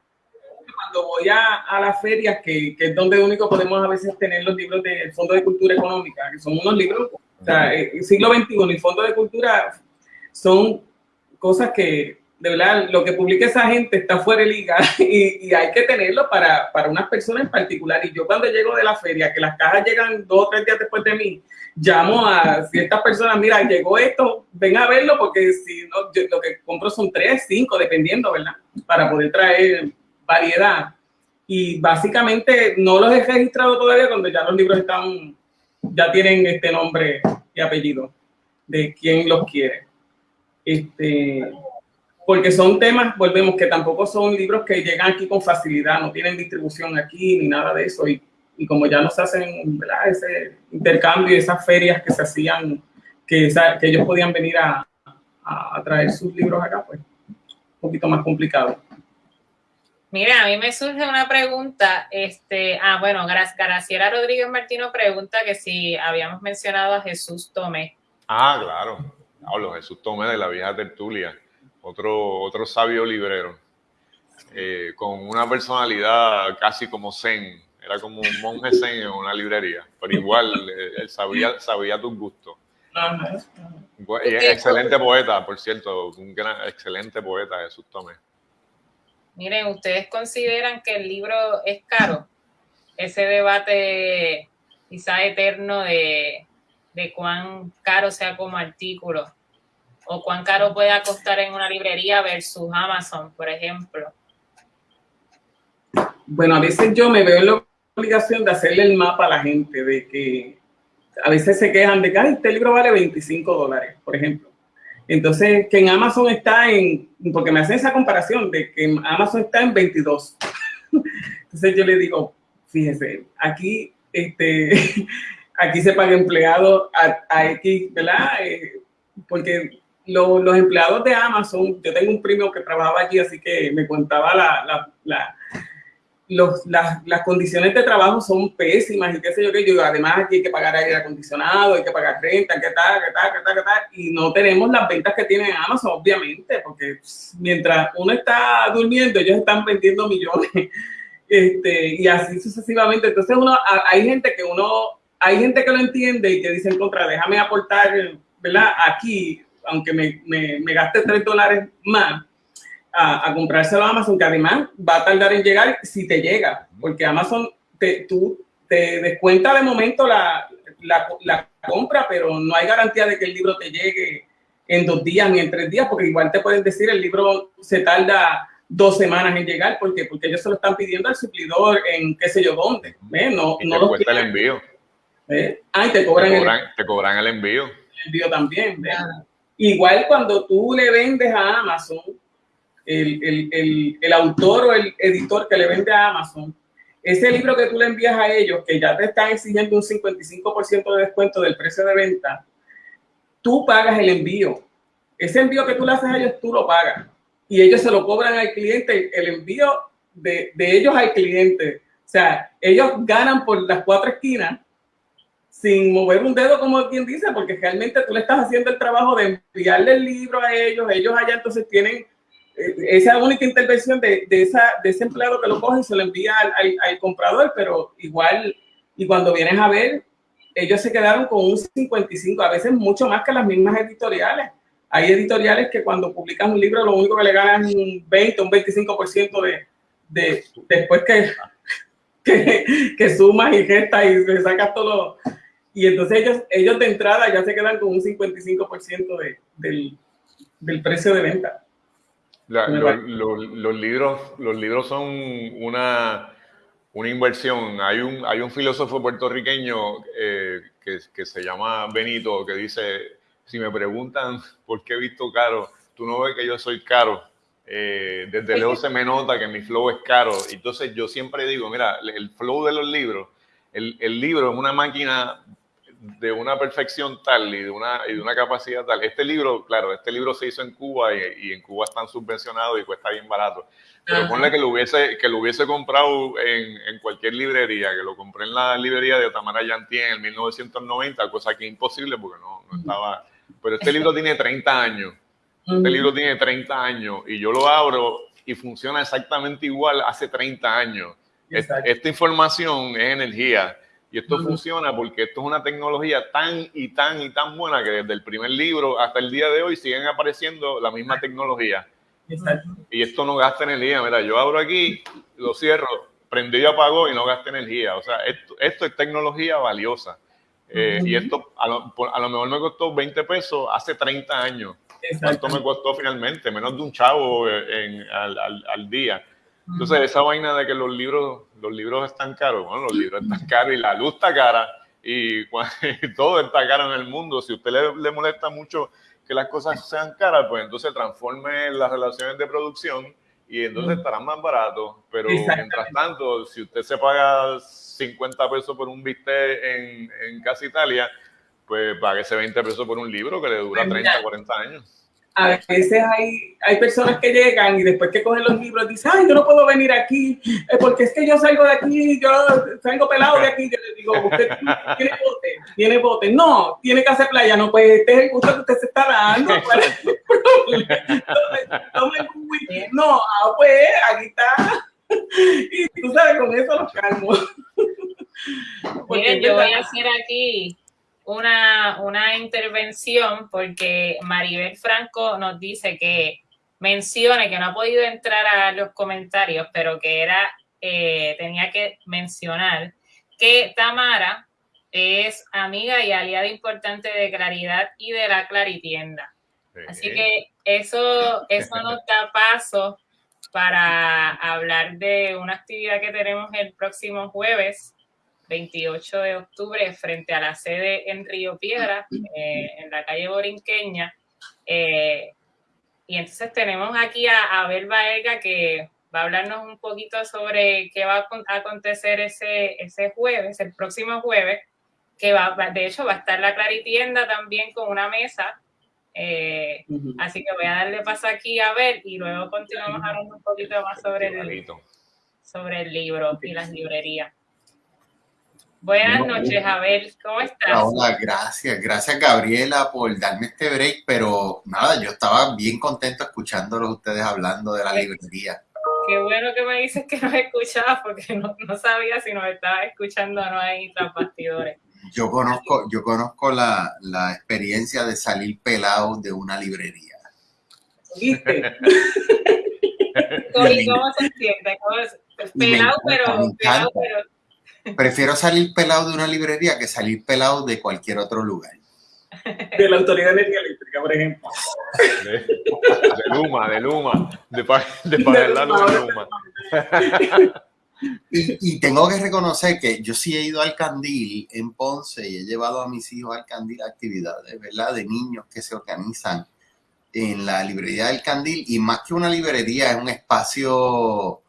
cuando voy a, a las ferias, que, que, es donde único podemos a veces tener los libros del Fondo de Cultura Económica, que son unos libros o sea, el siglo XXI y Fondo de Cultura son cosas que, de verdad, lo que publica esa gente está fuera de liga <laughs> y, y hay que tenerlo para, para unas personas en particular. Y yo cuando llego de la feria, que las cajas llegan dos o tres días después de mí, llamo a ciertas personas, mira, llegó esto, ven a verlo porque si no, yo, lo que compro son tres, cinco, dependiendo, ¿verdad? Para poder traer variedad. Y básicamente no los he registrado todavía cuando ya los libros están ya tienen este nombre y apellido de quien los quiere. Este, porque son temas, volvemos, que tampoco son libros que llegan aquí con facilidad, no tienen distribución aquí ni nada de eso. Y, y como ya no se hacen ese intercambio y esas ferias que se hacían, que, que ellos podían venir a, a, a traer sus libros acá, pues un poquito más complicado. Mira, a mí me surge una pregunta. Este, ah, bueno, Graciela Rodríguez Martino pregunta que si habíamos mencionado a Jesús Tomé. Ah, claro. hablo Jesús Tomé de la vieja tertulia, otro, otro sabio librero, eh, con una personalidad casi como zen, era como un monje zen en una librería, pero igual eh, él sabía, sabía tus gustos. excelente poeta, por cierto, un gran, excelente poeta Jesús Tomé. Miren, ¿ustedes consideran que el libro es caro? Ese debate quizá eterno de, de cuán caro sea como artículo o cuán caro pueda costar en una librería versus Amazon, por ejemplo. Bueno, a veces yo me veo en la obligación de hacerle el mapa a la gente, de que a veces se quejan de que este libro vale 25 dólares, por ejemplo. Entonces, que en Amazon está en, porque me hacen esa comparación de que Amazon está en 22. <laughs> Entonces yo le digo, fíjese, aquí, este, <laughs> aquí se paga empleado a, X, ¿verdad? Eh, porque los empleados de Amazon, yo tengo un primo que trabajaba allí, así que me contaba la, la los, las, las, condiciones de trabajo son pésimas y qué sé yo qué, yo además aquí hay que pagar aire acondicionado, hay que pagar renta, qué tal, qué tal, qué tal, qué tal, y no tenemos las ventas que tiene Amazon, obviamente, porque mientras uno está durmiendo, ellos están vendiendo <laughs> millones, este, y así sucesivamente, entonces uno, hay gente que uno, hay gente que lo entiende y que dice en contra, déjame aportar, ¿verdad? Aquí, aunque me, me, me gaste tres dólares más, a, a, comprárselo a Amazon, que además va a tardar en llegar si te llega, porque Amazon te, tú, te descuenta de momento la, la, la, compra, pero no hay garantía de que el libro te llegue en dos días ni en tres días, porque igual te pueden decir el libro se tarda dos semanas en llegar, porque porque ellos se lo están pidiendo al suplidor en qué sé yo dónde. ¿eh? No, y no te cuesta el envío. ¿Eh? Ah, te cobran, te cobran, el, te cobran el envío. El envío también. Igual cuando tú le vendes a Amazon, el, el, el, autor o el editor que le vende a Amazon, ese libro que tú le envías a ellos, que ya te están exigiendo un 55% de descuento del precio de venta, tú pagas el envío. Ese envío que tú le haces a ellos, tú lo pagas. Y ellos se lo cobran al cliente, el envío de, de ellos al cliente. O sea, ellos ganan por las cuatro esquinas sin mover un dedo, como quien dice, porque realmente tú le estás haciendo el trabajo de enviarle el libro a ellos, ellos allá entonces tienen esa única intervención de, de, esa, de ese empleado que lo coge y se lo envía al, al, comprador, pero igual, y cuando vienes a ver, ellos se quedaron con un 55, a veces mucho más que las mismas editoriales. Hay editoriales que cuando publican un libro lo único que le ganan es un 20, un 25% de, de después <laughs> que, que, sumas y gestas y le sacas todo. Y entonces ellos, ellos de entrada ya se quedan con un 55% de, del, del precio de venta los, libros, los libros son una, una inversión. Hay un, hay un filósofo puertorriqueño eh, que, que, se llama Benito que dice, si me preguntan por qué he visto caro, tú no ves que yo soy caro. Eh, desde lejos se me nota que mi flow es caro. Entonces yo siempre digo, mira, el flow de los libros, el, el libro es una máquina de una perfección tal y de una, y de una capacidad tal. Este libro, claro, este libro se hizo en Cuba y, en Cuba están subvencionados y cuesta bien barato. Pero ponle que lo hubiese, que lo hubiese comprado en, en, cualquier librería, que lo compré en la librería de Otamara Yanti en el 1990, cosa que es imposible porque no, no estaba... Pero este libro tiene 30 años. Este libro tiene 30 años y yo lo abro y funciona exactamente igual hace 30 años. Esta información es energía y esto funciona porque esto es una tecnología tan y tan y tan buena que desde el primer libro hasta el día de hoy siguen apareciendo la misma tecnología. Y esto no gasta energía. Mira, yo abro aquí, lo cierro, prendí y apagó y no gasta energía. O sea, esto, esto es tecnología valiosa. Eh, y esto a lo, a lo, mejor me costó 20 pesos hace 30 años. ¿Cuánto me costó finalmente? Menos de un chavo en, al, al, al día. Entonces, esa vaina de que los libros, los libros están caros, bueno, los libros están caros y la luz está cara y, <laughs> todo está caro en el mundo. Si a usted le, molesta mucho que las cosas sean caras, pues entonces transforme las relaciones de producción y entonces estarán más baratos. Pero mientras tanto, si usted se paga 50 pesos por un bistec en, en Casa Italia, pues pague ese 20 pesos por un libro que le dura 30, pues 40 años. A veces hay, hay personas que llegan y después que cogen los libros dicen, ay, yo no puedo venir aquí, eh, porque es que yo salgo de aquí, yo salgo pelado de aquí. Yo le digo, usted tiene bote, tiene bote. No, tiene que hacer playa. No, pues este es el gusto que usted se está dando. no, <laughs> ah, pues aquí está. <laughs> Y tú sabes, con eso los calmo. Miren, yo voy a hacer aquí una, una intervención porque Maribel Franco nos dice que mencione que no ha podido entrar a los comentarios, pero que era, eh, tenía que mencionar que Tamara es amiga y aliada importante de Claridad y de la Claritienda. Así que eso, eso nos da paso para hablar de una actividad que tenemos el próximo jueves, 28 de octubre frente a la sede en Río Piedra, eh, en la calle Borinqueña. Eh, y entonces tenemos aquí a Abel Baega que va a hablarnos un poquito sobre qué va a acontecer ese, ese jueves, el próximo jueves, que va, de hecho va a estar la Claritienda también con una mesa. Eh, así que voy a darle paso aquí a Abel y luego continuamos hablando un poquito más sobre el, sobre el libro y las librerías. Buenas noches, Abel, ¿cómo estás? Hola, gracias, gracias Gabriela por darme este break, pero nada, yo estaba bien contento escuchándolos ustedes hablando de la librería. Qué bueno que me dices que nos escuchabas porque no, sabía si nos estabas escuchando o no ahí tras bastidores. Yo conozco, yo conozco la, la experiencia de salir pelado de una librería. ¿Viste? <laughs> ¿Cómo, se siente? Pelado, pero, pelado, pero Prefiero salir pelado de una librería que salir pelado de cualquier otro lugar. De la Autoridad de Energía Eléctrica, por ejemplo. De, Luma, de Luma, de, de, de Luma. Y, y, tengo que reconocer que yo sí he ido al Candil en Ponce y he llevado a mis hijos al Candil actividades, ¿verdad? De niños que se organizan en la librería del Candil y más que una librería es un espacio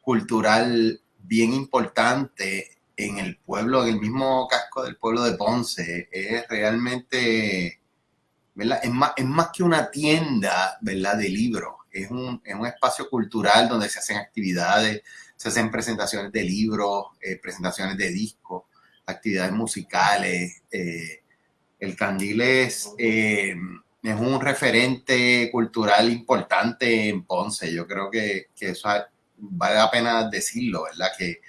cultural bien importante en el pueblo, en el mismo casco del pueblo de Ponce. Es realmente. Es más, es más que una tienda, ¿verdad? De libros. Es un, es un espacio cultural donde se hacen actividades, se hacen presentaciones de libros, eh, presentaciones de discos, actividades musicales. Eh, el Candil es, eh, es un referente cultural importante en Ponce. Yo creo que, que eso vale la pena decirlo, ¿verdad? Que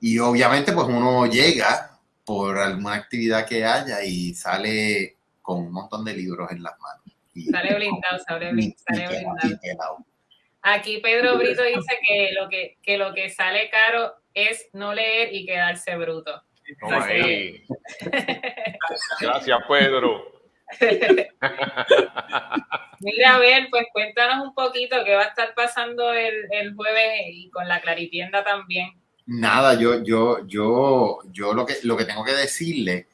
y obviamente pues uno llega por alguna actividad que haya y sale con un montón de libros en las manos. sale blindado, sale, blindado. Aquí Pedro Brito dice que lo que, que lo que sale caro es no leer y quedarse bruto. <laughs> Gracias, Pedro. <laughs> Mira, a ver, pues cuéntanos un poquito qué va a estar pasando el, el jueves y con la Claritienda también. Nada, yo, yo, yo, yo lo que, lo que tengo que decirle,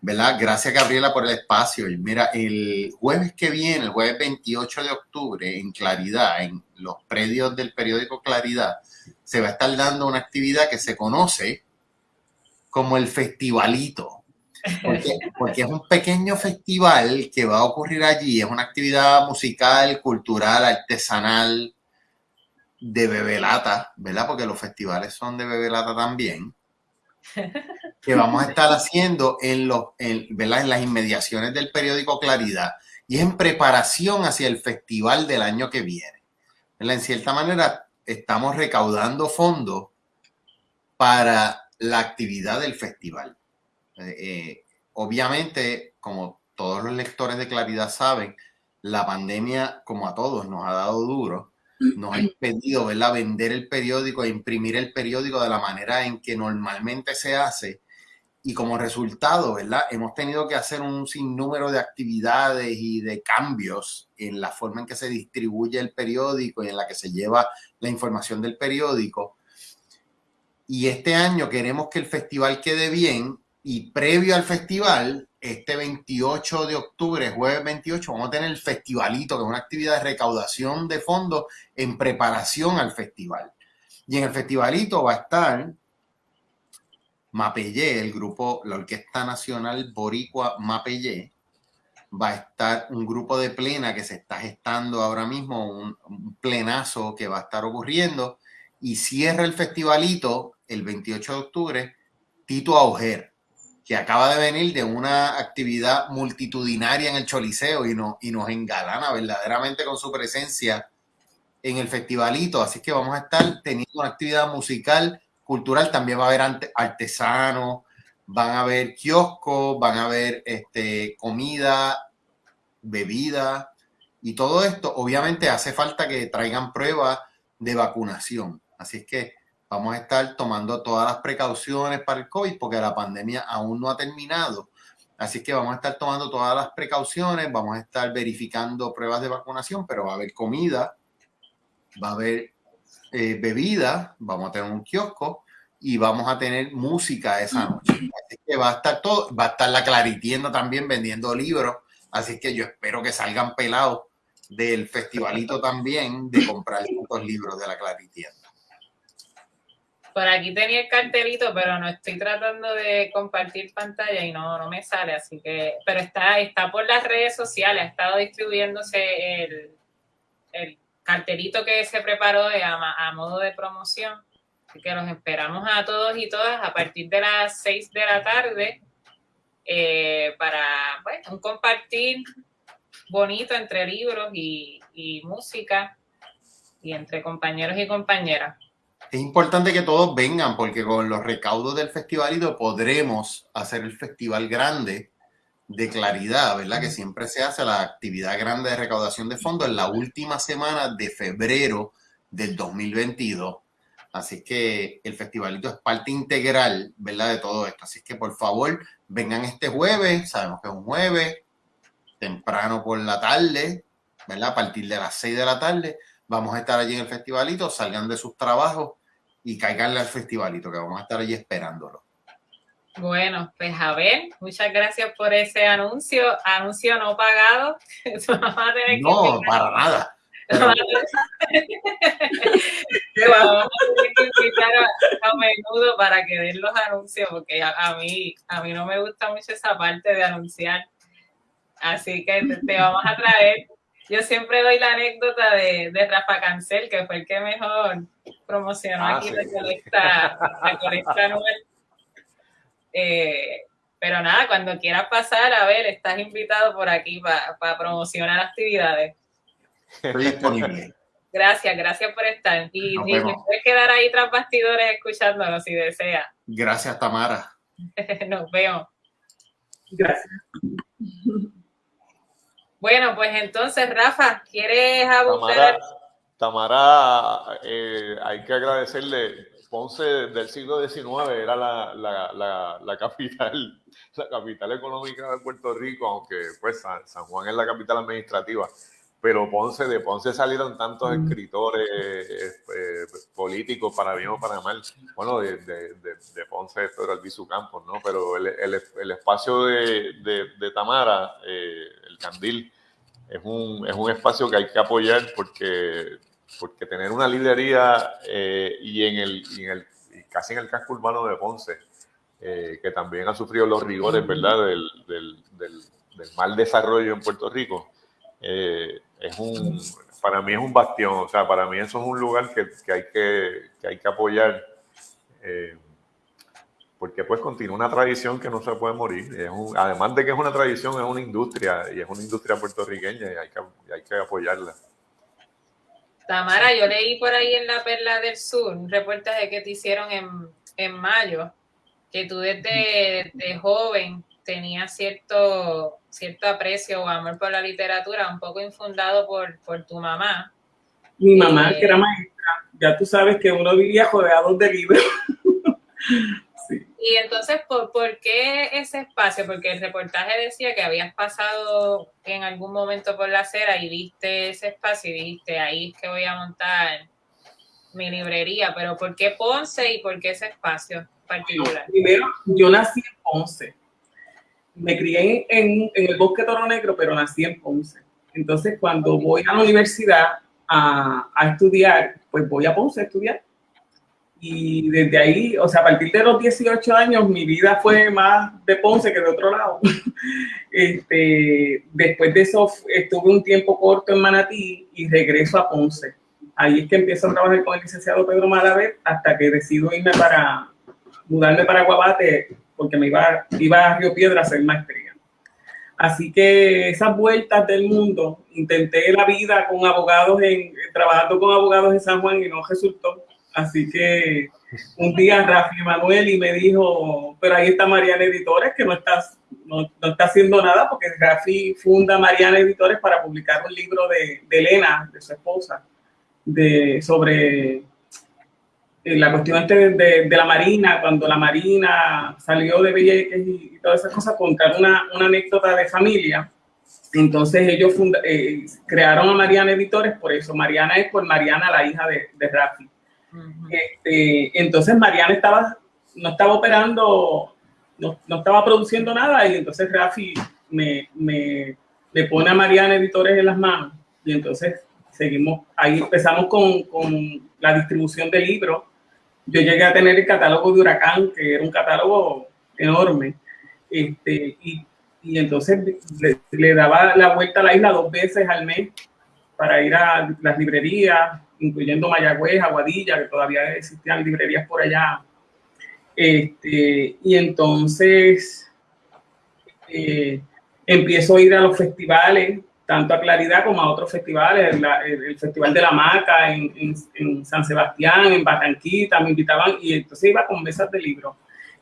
¿verdad? Gracias Gabriela por el espacio. Y mira, el jueves que viene, el jueves 28 de octubre, en Claridad, en los predios del periódico Claridad, se va a estar dando una actividad que se conoce como el Festivalito. Porque, <laughs> porque, es un pequeño festival que va a ocurrir allí, es una actividad musical, cultural, artesanal, de bebelata, ¿verdad? Porque los festivales son de bebelata también. <laughs> Que vamos a estar haciendo en, los, en, ¿verdad? en las inmediaciones del periódico Claridad y en preparación hacia el festival del año que viene. En cierta manera, estamos recaudando fondos para la actividad del festival. Eh, eh, obviamente, como todos los lectores de Claridad saben, la pandemia, como a todos, nos ha dado duro nos ha impedido ¿verdad? vender el periódico e imprimir el periódico de la manera en que normalmente se hace. Y como resultado, ¿verdad? Hemos tenido que hacer un sinnúmero de actividades y de cambios en la forma en que se distribuye el periódico y en la que se lleva la información del periódico. Y este año queremos que el festival quede bien y previo al festival este 28 de octubre, jueves 28, vamos a tener el festivalito, que es una actividad de recaudación de fondos en preparación al festival. Y en el festivalito va a estar Mapellé, el grupo, la Orquesta Nacional Boricua Mapellé, va a estar un grupo de plena que se está gestando ahora mismo, un, plenazo que va a estar ocurriendo, y cierra el festivalito el 28 de octubre, Tito Auger, que acaba de venir de una actividad multitudinaria en el Choliseo y, no, y nos engalana verdaderamente con su presencia en el festivalito. Así que vamos a estar teniendo una actividad musical, cultural, también va a haber artesanos, van a haber kioscos, van a haber este, comida, bebida y todo esto. Obviamente hace falta que traigan pruebas de vacunación. Así es que vamos a estar tomando todas las precauciones para el COVID porque la pandemia aún no ha terminado. Así que vamos a estar tomando todas las precauciones, vamos a estar verificando pruebas de vacunación, pero va a haber comida, va a haber eh, bebida, vamos a tener un kiosco y vamos a tener música esa noche. Así que va a estar todo, va a estar la Claritienda también vendiendo libros, así que yo espero que salgan pelados del festivalito también de comprar estos libros de la Claritienda. Por aquí tenía el cartelito, pero no estoy tratando de compartir pantalla y no, no me sale, así que, pero está, está por las redes sociales, ha estado distribuyéndose el, el cartelito que se preparó a, a modo de promoción que los esperamos a todos y todas a partir de las 6 de la tarde eh, para un compartir bonito entre libros y, música y entre compañeros y compañeras. Es importante que todos vengan porque con los recaudos del festivalito podremos hacer el festival grande de claridad, ¿verdad? Que siempre se hace la actividad grande de recaudación de fondos en la última semana de febrero del 2022. Así que el festivalito es parte integral, ¿verdad? De todo esto. Así que por favor, vengan este jueves, sabemos que es un jueves, temprano por la tarde, ¿verdad? A partir de las 6 de la tarde, vamos a estar allí en el festivalito, salgan de sus trabajos y caiganle al festivalito, que vamos a estar allí esperándolo. Bueno, pues a ver, muchas gracias por ese anuncio, anuncio no pagado. <laughs> no, para nada. <laughs> vamos a invitar a, menudo para que den los anuncios, porque a, mí, a mí no me gusta mucho esa parte de anunciar. Así que te, vamos a traer. Yo siempre doy la anécdota de, de, Rafa Cancel, que fue el que mejor promocionó ah, aquí la colecta, la colecta anual. Eh, pero nada, cuando quieras pasar, a ver, estás invitado por aquí para promocionar actividades. Estoy disponible. Gracias, gracias por estar. Y, y puedes quedar ahí tras bastidores escuchándonos si desea. Gracias, Tamara. <laughs> Nos vemos. Gracias. Bueno, pues entonces, Rafa, ¿quieres abundar? Tamara, eh, hay que agradecerle. Ponce del siglo XIX era la, la, la, la, capital, <laughs> la capital económica de Puerto Rico, aunque pues San Juan es la capital administrativa pero Ponce, de Ponce salieron tantos mm. escritores eh, políticos, para bien o para mal. Bueno, de, de, de, Ponce Pedro Albizu Campos, ¿no? Pero el, el, el espacio de, Tamara, eh, el Candil, es un, es un espacio que hay que apoyar porque, porque tener una librería eh, y, en el, y en el casi en el casco urbano de Ponce, que también ha sufrido los rigores, mm. ¿verdad?, del, del, del, del mal desarrollo en Puerto Rico. Eh, es un, para mí es un bastión, o sea, para mí eso es un lugar que, que hay, que, que, hay que apoyar, eh, porque pues continúa una tradición que no se puede morir. Es además de que es una tradición, es una industria, y es una industria puertorriqueña y hay que, hay que apoyarla. Tamara, yo leí por ahí en La Perla del Sur un reportaje que te hicieron en, en mayo, que tú desde de joven tenías cierto cierto aprecio o amor por la literatura, un poco infundado por, por tu mamá. Mi mamá, que era maestra, ya tú sabes que uno vivía rodeado de libros. <laughs> Y entonces, ¿por, ¿por, qué ese espacio? Porque el reportaje decía que habías pasado en algún momento por la acera y viste ese espacio y dijiste, ahí es que voy a montar mi librería, pero ¿por qué Ponce y por qué ese espacio particular? Primero, yo nací en Ponce me crié en, en, el bosque Toro Negro, pero nací en Ponce. Entonces, cuando voy a la universidad a, a, estudiar, pues voy a Ponce a estudiar. y desde ahí, o sea, a partir de los 18 años, mi vida fue más de Ponce que de otro lado. <laughs> este, después de eso, estuve un tiempo corto en Manatí y regreso a Ponce. Ahí es que empiezo a trabajar con el licenciado Pedro Malaver hasta que decido irme para, mudarme para Guabate, porque me iba, iba a Río Piedra a hacer maestría. Así que esas vueltas del mundo, intenté la vida con abogados, en, trabajando con abogados en San Juan y no resultó. Así que un día Rafi Manuel y me dijo, pero ahí está Mariana Editores, que no está, no, está haciendo nada, porque Rafi funda Mariana Editores para publicar un libro de, de Elena, de su esposa, de, sobre la cuestión este de, de, la Marina, cuando la Marina salió de Villeques y, todas esas cosas, contar una, una, anécdota de familia. Entonces ellos eh, crearon a Mariana Editores por eso. Mariana es por Mariana, la hija de, de Rafi. este, entonces Mariana estaba, no estaba operando, no, no, estaba produciendo nada y entonces Rafi me, me, me pone a Mariana Editores en las manos y entonces seguimos, ahí empezamos con, con la distribución de libros. Yo llegué a tener el catálogo de Huracán, que era un catálogo enorme, este, y, y entonces le, daba la vuelta a la isla dos veces al mes para ir a las librerías, incluyendo Mayagüez, Aguadilla, que todavía existían librerías por allá. Este, y entonces eh, empiezo a ir a los festivales, tanto a Claridad como a otros festivales, el, Festival de la Maca en, en, San Sebastián, en Batanquita, me invitaban y entonces iba con mesas de libros.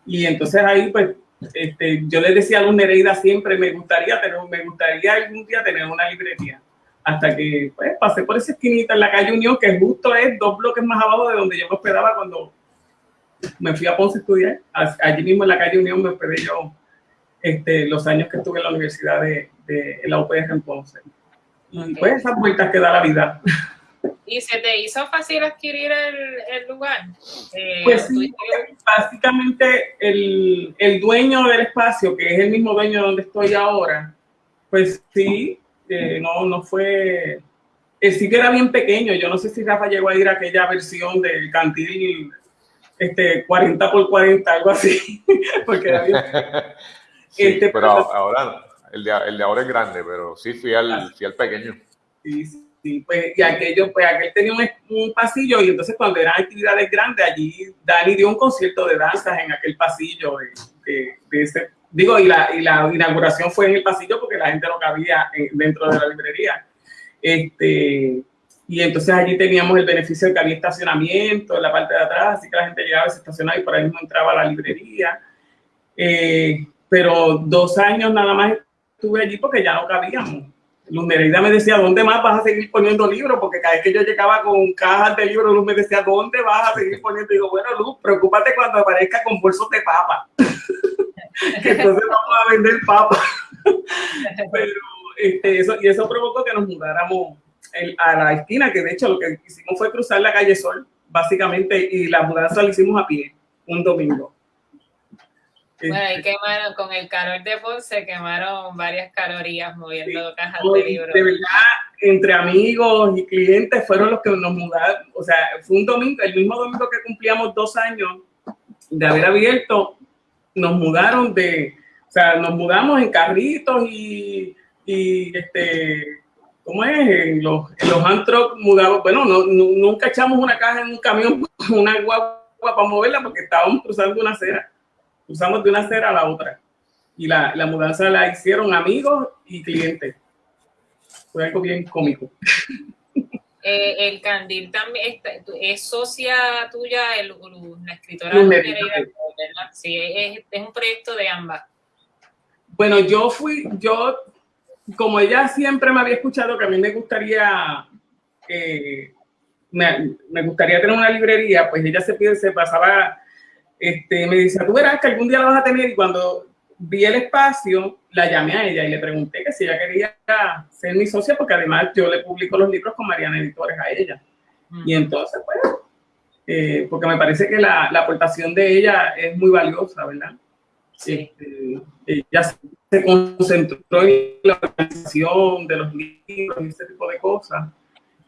Y entonces ahí pues este, yo le decía a los Nereida siempre, me gustaría, tener, me gustaría algún día tener una librería. Hasta que pues, pasé por esa esquinita en la calle Unión, que justo es dos bloques más abajo de donde yo me hospedaba cuando me fui a Ponce a estudiar. Allí mismo en la calle Unión me hospedé yo este, los años que estuve en la universidad de, de la UPR en Ponce. Pues esas vueltas que da la vida. ¿Y se te hizo fácil adquirir el, el lugar? Eh, pues sí, básicamente el, el, dueño del espacio, que es el mismo dueño donde estoy ahora, pues sí, eh, no, no fue... El sitio era bien pequeño, yo no sé si Rafa llegó a ir a aquella versión del cantil este, 40 por 40, algo así, <laughs> porque era bien... <laughs> sí, este, pero ahora el de, el de, ahora es grande, pero sí fui al, fui al pequeño. Sí, sí, pues, y aquello, pues aquel tenía un, un, pasillo y entonces cuando eran actividades grandes, allí Dani dio un concierto de danzas en aquel pasillo de, de, ese, digo, y la, y la, inauguración fue en el pasillo porque la gente no cabía eh, dentro de la librería. Este, y entonces allí teníamos el beneficio de que había estacionamiento en la parte de atrás, así que la gente llegaba, se estacionaba y por ahí mismo entraba a la librería. Eh, pero dos años nada más estuve allí porque ya no cabíamos. Luz Nereida me decía, ¿dónde más vas a seguir poniendo libros? Porque cada vez que yo llegaba con cajas de libros, Luz me decía, ¿dónde vas a seguir poniendo? Y digo, bueno, Luz, preocúpate cuando aparezca con bolsos de papa. <laughs> que entonces vamos a vender papa. <laughs> Pero este, eso, y eso provocó que nos mudáramos a la esquina, que de hecho lo que hicimos fue cruzar la calle Sol, básicamente, y la mudanza la hicimos a pie, un domingo. Bueno, y quemaron, con el calor de Ponce, quemaron varias calorías moviendo cajas de libros. De verdad, entre amigos y clientes fueron los que nos mudaron. O sea, fue un domingo, el mismo domingo que cumplíamos dos años de haber abierto, nos mudaron de, o sea, nos mudamos en carritos y, y este, ¿cómo es? En los, en los antros mudamos, bueno, no, nunca echamos una caja en un camión, <laughs> una guagua para moverla porque estábamos cruzando una acera usamos de una acera a la otra. Y la, la mudanza la hicieron amigos y clientes. Fue algo bien cómico. <laughs> Eh, el Candil también es socia tuya, el, la escritora Sí, es, es, un proyecto de ambas. Bueno, yo fui, yo, como ella siempre me había escuchado que a mí me gustaría, eh, me, me, gustaría tener una librería, pues ella se, se pasaba este, me dice, tú verás que algún día la vas a tener y cuando vi el espacio, la llamé a ella y le pregunté que si ella quería ser mi socia, porque además yo le publico los libros con Mariana Editores a ella. Mm. Y entonces, pues, eh, porque me parece que la, la, aportación de ella es muy valiosa, ¿verdad? Sí. Este, ella se concentró en la organización de los libros y ese tipo de cosas.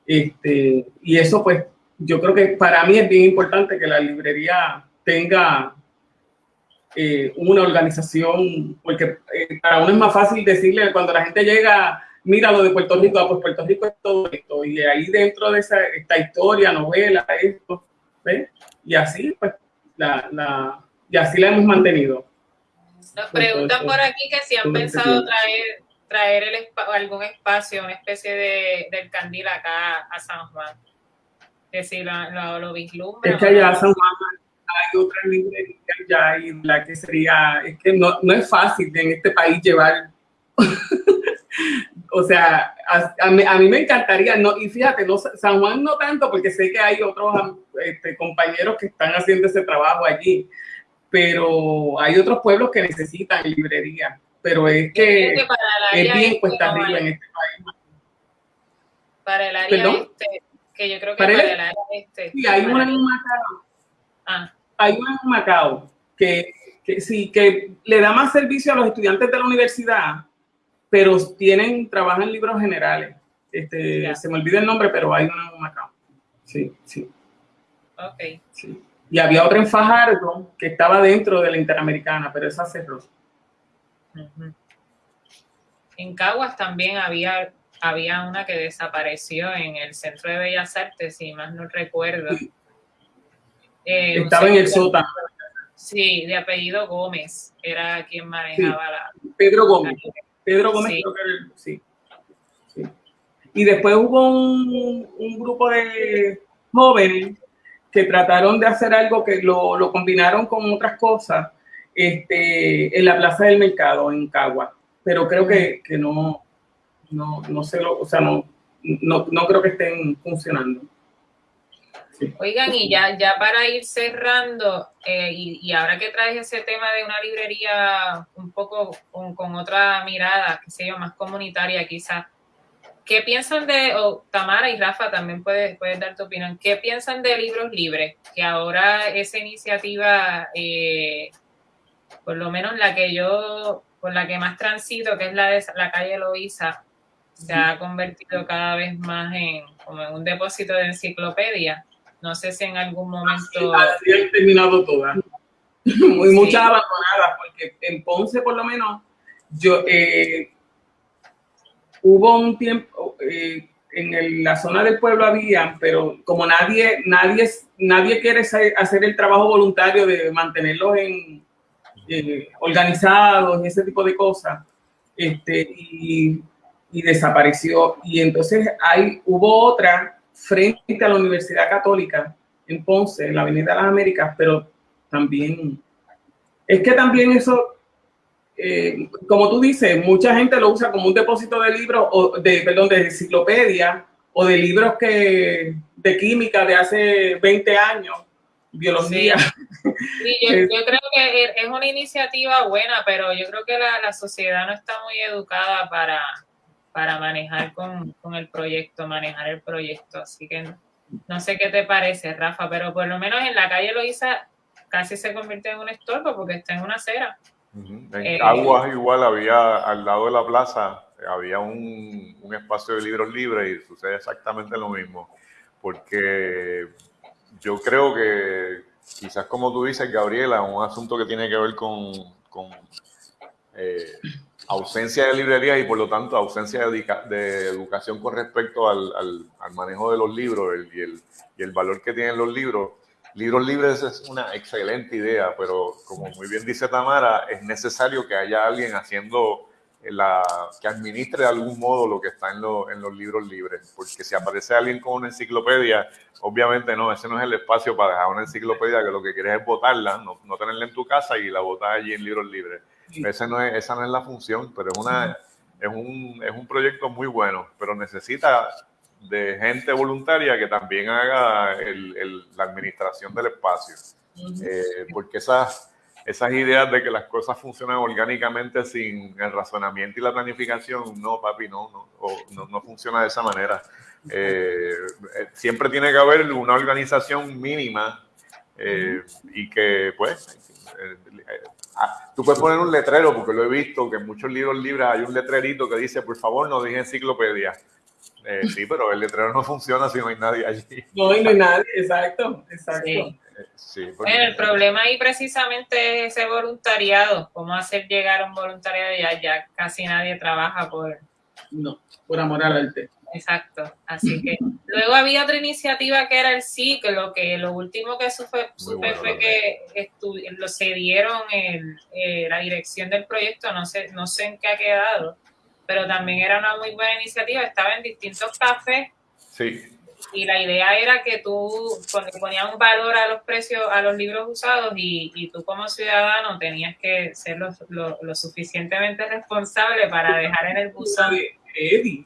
Este, y eso, pues, yo creo que para mí es bien importante que la librería tenga eh, una organización, porque eh, para uno es más fácil decirle cuando la gente llega, mira lo de Puerto Rico, ah, pues Puerto Rico es todo esto, y ahí dentro de esa, esta historia, novela, esto, ¿ves? Y así, pues, la, la, y así la hemos mantenido. Nos preguntan por aquí que si han pensado traer, traer el, algún espacio, una especie de, del candil acá a San Juan. Que si lo, lo, lo vislumbra. Es que allá San Juan hay otra librería ya y la que sería, es que no, no es fácil en este país llevar, <laughs> o sea, a, a, mí, me encantaría, no, y fíjate, no, San Juan no tanto porque sé que hay otros este, compañeros que están haciendo ese trabajo allí, pero hay otros pueblos que necesitan librería, pero es que, es bien cuesta arriba en este país. Para el área este, que yo creo que para, el, área este. Sí, hay una en Macao. Ah. Hay una en Macao que, que sí, que le da más servicio a los estudiantes de la universidad, pero tienen, trabajan libros generales. Este, se me olvida el nombre, pero hay una en Macao. Sí, sí. Ok. Sí. Y había otra en Fajardo que estaba dentro de la Interamericana, pero esa cerró. En Caguas también había, había una que desapareció en el Centro de Bellas Artes, si más no recuerdo. Eh, estaba en el sótano. Sí, de apellido Gómez, era quien manejaba la... Pedro Gómez. Pedro Gómez sí. creo que sí. sí. Y después hubo un, un grupo de jóvenes que trataron de hacer algo que lo, lo combinaron con otras cosas este, en la Plaza del Mercado, en Cagua. Pero creo que, que no, no, no sé, lo, o sea, no, no, no creo que estén funcionando. Sí. Oigan, y ya, ya para ir cerrando, eh, y, y, ahora que traes ese tema de una librería un poco con, con otra mirada, que sé yo, más comunitaria quizás, ¿Qué piensan de, o Tamara y Rafa también puedes, puedes dar tu opinión, qué piensan de libros libres? Que ahora esa iniciativa, eh, por lo menos la que yo, por la que más transito, que es la de la calle Loíza, se ha convertido cada vez más en, como en un depósito de enciclopedia. No sé si en algún momento... Así han terminado todas. <laughs> Muy, sí. Muchas abandonadas, porque en Ponce por lo menos yo... Eh, hubo un tiempo, eh, en el, la zona del pueblo había, pero como nadie, nadie, nadie quiere hacer el trabajo voluntario de mantenerlos en, eh, organizados y ese tipo de cosas, este, y, y, desapareció. Y entonces hay, hubo otra frente a la Universidad Católica en Ponce, en la Avenida de las Américas, pero también, es que también eso eh, como tú dices, mucha gente lo usa como un depósito de libros, o de, perdón, de enciclopedia o de libros que, de química de hace 20 años, biología. Sí. Sí, yo, <laughs> yo, creo que es una iniciativa buena, pero yo creo que la, la sociedad no está muy educada para, para manejar con, con, el proyecto, manejar el proyecto. Así que no, no, sé qué te parece, Rafa, pero por lo menos en la calle Loiza casi se convierte en un estorbo porque está en una acera. En eh, Caguas igual había, al lado de la plaza, había un, un, espacio de libros libres y sucede exactamente lo mismo. Porque yo creo que quizás como tú dices, Gabriela, un asunto que tiene que ver con, con eh, ausencia de librerías y por lo tanto ausencia de, de educación con respecto al, al, al, manejo de los libros el, y, el, y el valor que tienen los libros Libros libres es una excelente idea, pero como muy bien dice Tamara, es necesario que haya alguien haciendo la, que administre de algún modo lo que está en, lo, en los libros libres, porque si aparece alguien con una enciclopedia, obviamente no, ese no es el espacio para dejar una enciclopedia que lo que quieres es botarla, no, no tenerla en tu casa y la botar allí en libros libres. Ese no es, esa no es la función, pero es, una, es, un, es un proyecto muy bueno, pero necesita de gente voluntaria que también haga el, el, la administración del espacio. Eh, porque esas, esas ideas de que las cosas funcionan orgánicamente sin el razonamiento y la planificación, no, papi, no, no, no, no funciona de esa manera. Eh, siempre tiene que haber una organización mínima eh, y que, pues, eh, ah, tú puedes poner un letrero, porque lo he visto, que en muchos libros libres hay un letrerito que dice, por favor, no dejen enciclopedia Eh, sí, pero el letrero no funciona si no hay nadie allí. No, no hay nadie, exacto, exacto. Sí. bueno, el problema ahí precisamente es ese voluntariado, cómo hacer llegar un voluntariado ya, ya casi nadie trabaja por... No, por amor al arte. Exacto, así que luego había otra iniciativa que era el ciclo, que lo último que supe, fue que lo cedieron en eh, la dirección del proyecto, no sé, no sé en qué ha quedado, pero también era una muy buena iniciativa, estaba en distintos cafés. Sí. Y la idea era que tú ponías un valor a los precios, a los libros usados y, y tú como ciudadano tenías que ser lo, lo, suficientemente responsable para dejar en el buzón. Eddie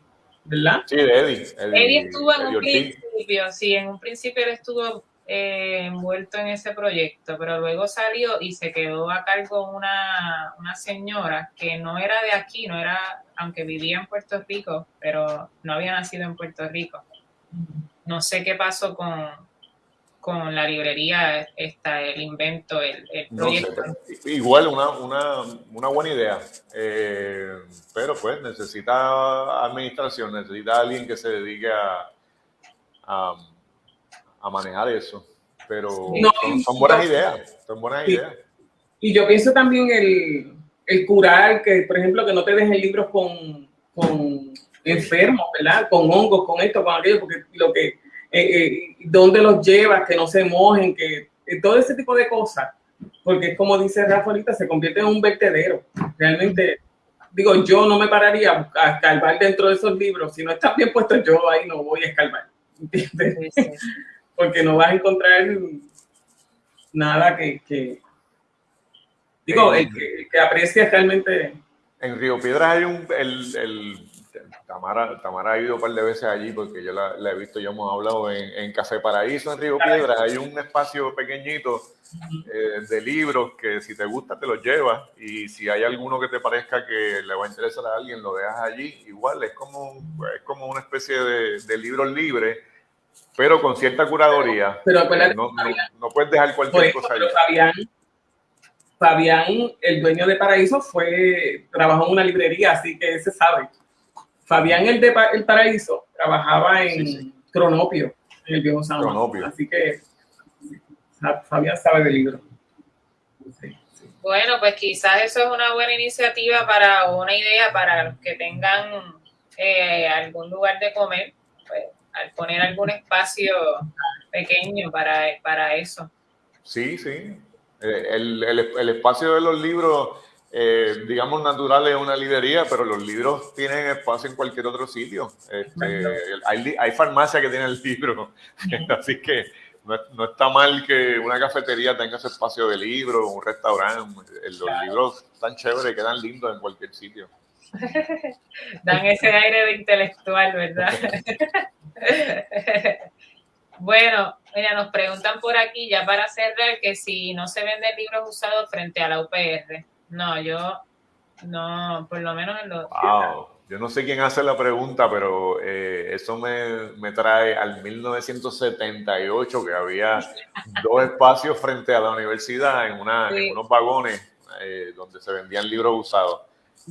¿verdad? Sí, de Eddie. Eddie, estuvo en un principio, sí, en un principio él estuvo eh, envuelto en ese proyecto, pero luego salió y se quedó a cargo una, una señora que no era de aquí, no era, aunque vivía en Puerto Rico, pero no había nacido en Puerto Rico. No sé qué pasó con, con la librería está el invento, el, proyecto. igual una, una, una, buena idea, eh, pero pues necesita administración, necesita alguien que se dedique a, a, manejar eso. Pero son, buenas ideas, son buenas ideas. Y yo pienso también el, el curar, que por ejemplo que no te dejen libros con, con enfermos, ¿verdad? Con hongos, con esto, con aquello, porque lo que eh, eh, dónde los llevas, que no se mojen, que eh, todo ese tipo de cosas, porque es como dice Rafa ahorita, se convierte en un vertedero. Realmente, digo, yo no me pararía a escarbar dentro de esos libros, si no están bien puestos, yo ahí no voy a escarbar, ¿entiendes? <laughs> porque no vas a encontrar nada que, digo, el que, que aprecia realmente. En Río Piedras hay un, el Tamara, Tamara ha ido un par de veces allí porque yo la, he visto, ya hemos hablado en, Café Paraíso, en Río Piedra, hay un espacio pequeñito eh, de libros que si te gusta te los llevas y si hay alguno que te parezca que le va a interesar a alguien, lo dejas allí. Igual es como, es como una especie de, de libros libres, pero con cierta curaduría. Pero no, no, puedes dejar cualquier cosa allí. Fabián, Fabián, el dueño de Paraíso, fue trabajó en una librería, así que se sabe. Fabián el de El Paraíso trabajaba en Cronopio, en el viejo San Juan. Así que Fabián sabe del libro. Bueno, pues quizás eso es una buena iniciativa para una idea para los que tengan eh, algún lugar de comer, pues, al poner algún espacio pequeño para, para eso. Sí, sí. Eh, el, el, el espacio de los libros eh, digamos, natural es una librería, pero los libros tienen espacio en cualquier otro sitio. Este, hay, hay farmacias que tienen libros, <laughs> así que no, está mal que una cafetería tenga ese espacio de libros, un restaurante. Los libros están chéveres, quedan lindos en cualquier sitio. <laughs> Dan ese aire de intelectual, ¿verdad? <laughs> bueno, mira, nos preguntan por aquí, ya para cerrar, que si no se venden libros usados frente a la UPR. No, yo no, por lo menos en los... Wow. Yo no sé quién hace la pregunta, pero eh, eso me, me, trae al 1978, que había <laughs> dos espacios frente a la universidad en, una, en unos vagones eh, donde se vendían libros usados.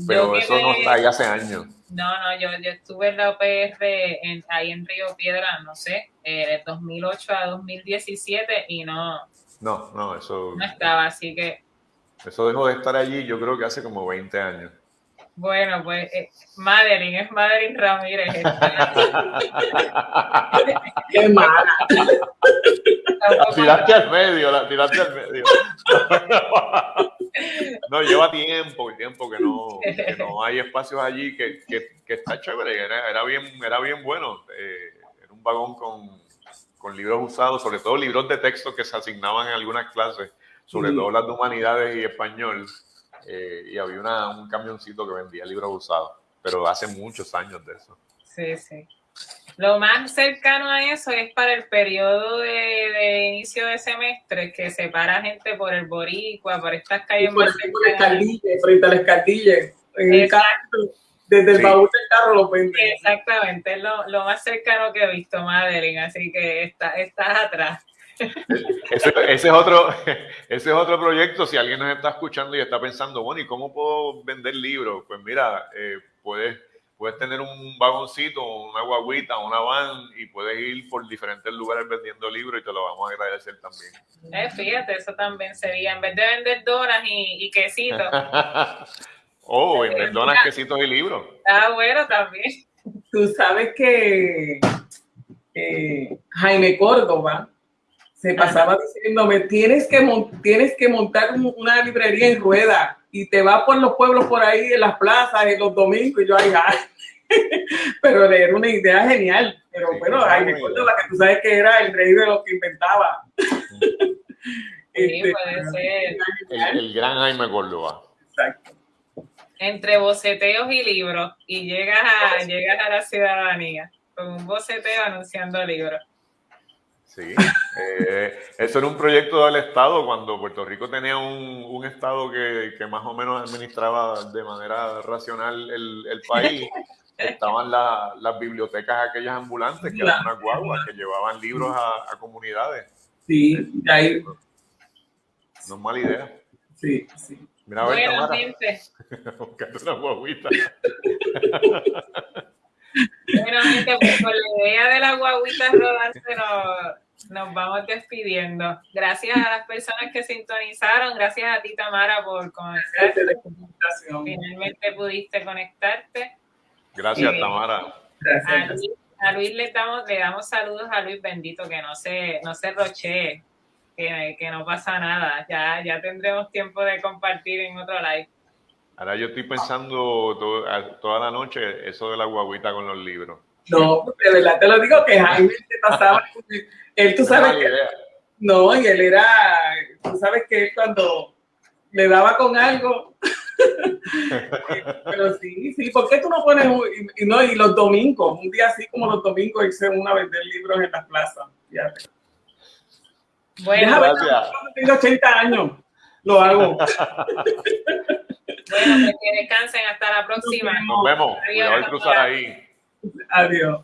Pero eso no está ahí hace años. No, no, yo, yo estuve en la OPR en, ahí en Río Piedra, no sé, eh, de 2008 a 2017 y no... No, no, eso... No estaba, así que eso dejó de estar allí, yo creo que hace como 20 años. Bueno, pues eh, Madeline, es Madeline Ramírez. Qué mala. La tiraste al medio, la tiraste al medio. no, lleva tiempo, tiempo que no, que no hay espacios allí que, que, que está chévere, era, era, bien, era bien bueno. Eh, era un vagón con, con libros usados, sobre todo libros de texto que se asignaban en algunas clases sobre todo las de humanidades y español, eh, y había una, un camioncito que vendía libros usados, pero hace muchos años de eso. Sí, sí. Lo más cercano a eso es para el periodo de, inicio de semestre, que separa gente por el Boricua, por estas calles por frente a la escaldilla, en el desde el baúl del carro lo venden. Exactamente, es lo, lo, más cercano que he visto, Madeline, así que está, estás atrás. Ese, es otro, <laughs> ese es otro proyecto. Si alguien nos está escuchando y está pensando, bueno, ¿y cómo puedo vender libros? Pues mira, eh, puedes puedes tener un vagoncito, una guaguita, una van y puedes ir por diferentes lugares vendiendo libros y te lo vamos a agradecer también. Eh, fíjate, eso también sería, en vez de vender donas y, y quesitos. <laughs> oh, vender donas, quesitos y libros. Ah, bueno, también. Tú sabes que eh, Jaime Córdoba se pasaba diciéndome, tienes que, tienes que montar una librería en rueda y te vas por los pueblos por ahí, en las plazas, en los domingos, y yo, ay, ay. <laughs> pero era una idea genial. Pero bueno, Jaime Córdoba, que tú sabes que era el rey de los que inventaba. Sí, <laughs> este, puede ser. El, gran Jaime Córdoba. Exacto. Entre boceteos y libros, y llegas a, llegas a la ciudadanía con un boceteo anunciando libros. Sí, eh, eso era un proyecto del Estado cuando Puerto Rico tenía un, un Estado que, que, más o menos administraba de manera racional el, el país. Estaban las bibliotecas aquellas ambulantes, que eran unas guaguas que llevaban libros a, a comunidades. Sí, ahí. No es mala idea. Sí, sí. Mira, a ver, bueno. <laughs> Buscando una guaguita. Bueno, gente, pues con la idea de la guaguita rodante nos, nos vamos despidiendo. Gracias a las personas que sintonizaron, gracias a ti, Tamara, por conectarte. Finalmente pudiste conectarte. Gracias, Eh, Tamara. A Gracias. Luis, a Luis le, damos, le damos saludos a Luis bendito, que no se, no se rochee, que, que no pasa nada. Ya, ya tendremos tiempo de compartir en otro live. Ahora yo estoy pensando to- a- toda la noche eso de la guaguita con los libros. No, de verdad te lo digo que Jaime te pasaba. <laughs> Él, tú sabes que. No, y él era, tú sabes que él cuando le daba con algo, <laughs> pero sí, sí, ¿por qué tú no pones, un- y, no, y los domingos, un día así como los domingos, irse uno a vender libros en las plazas? Fíjate. Bueno, Déjame Gracias. tengo 80 años, lo hago. <laughs> bueno, pues que descansen. Hasta la próxima. Nos vemos. Adiós, Cuidado cruzar ahí. Adiós.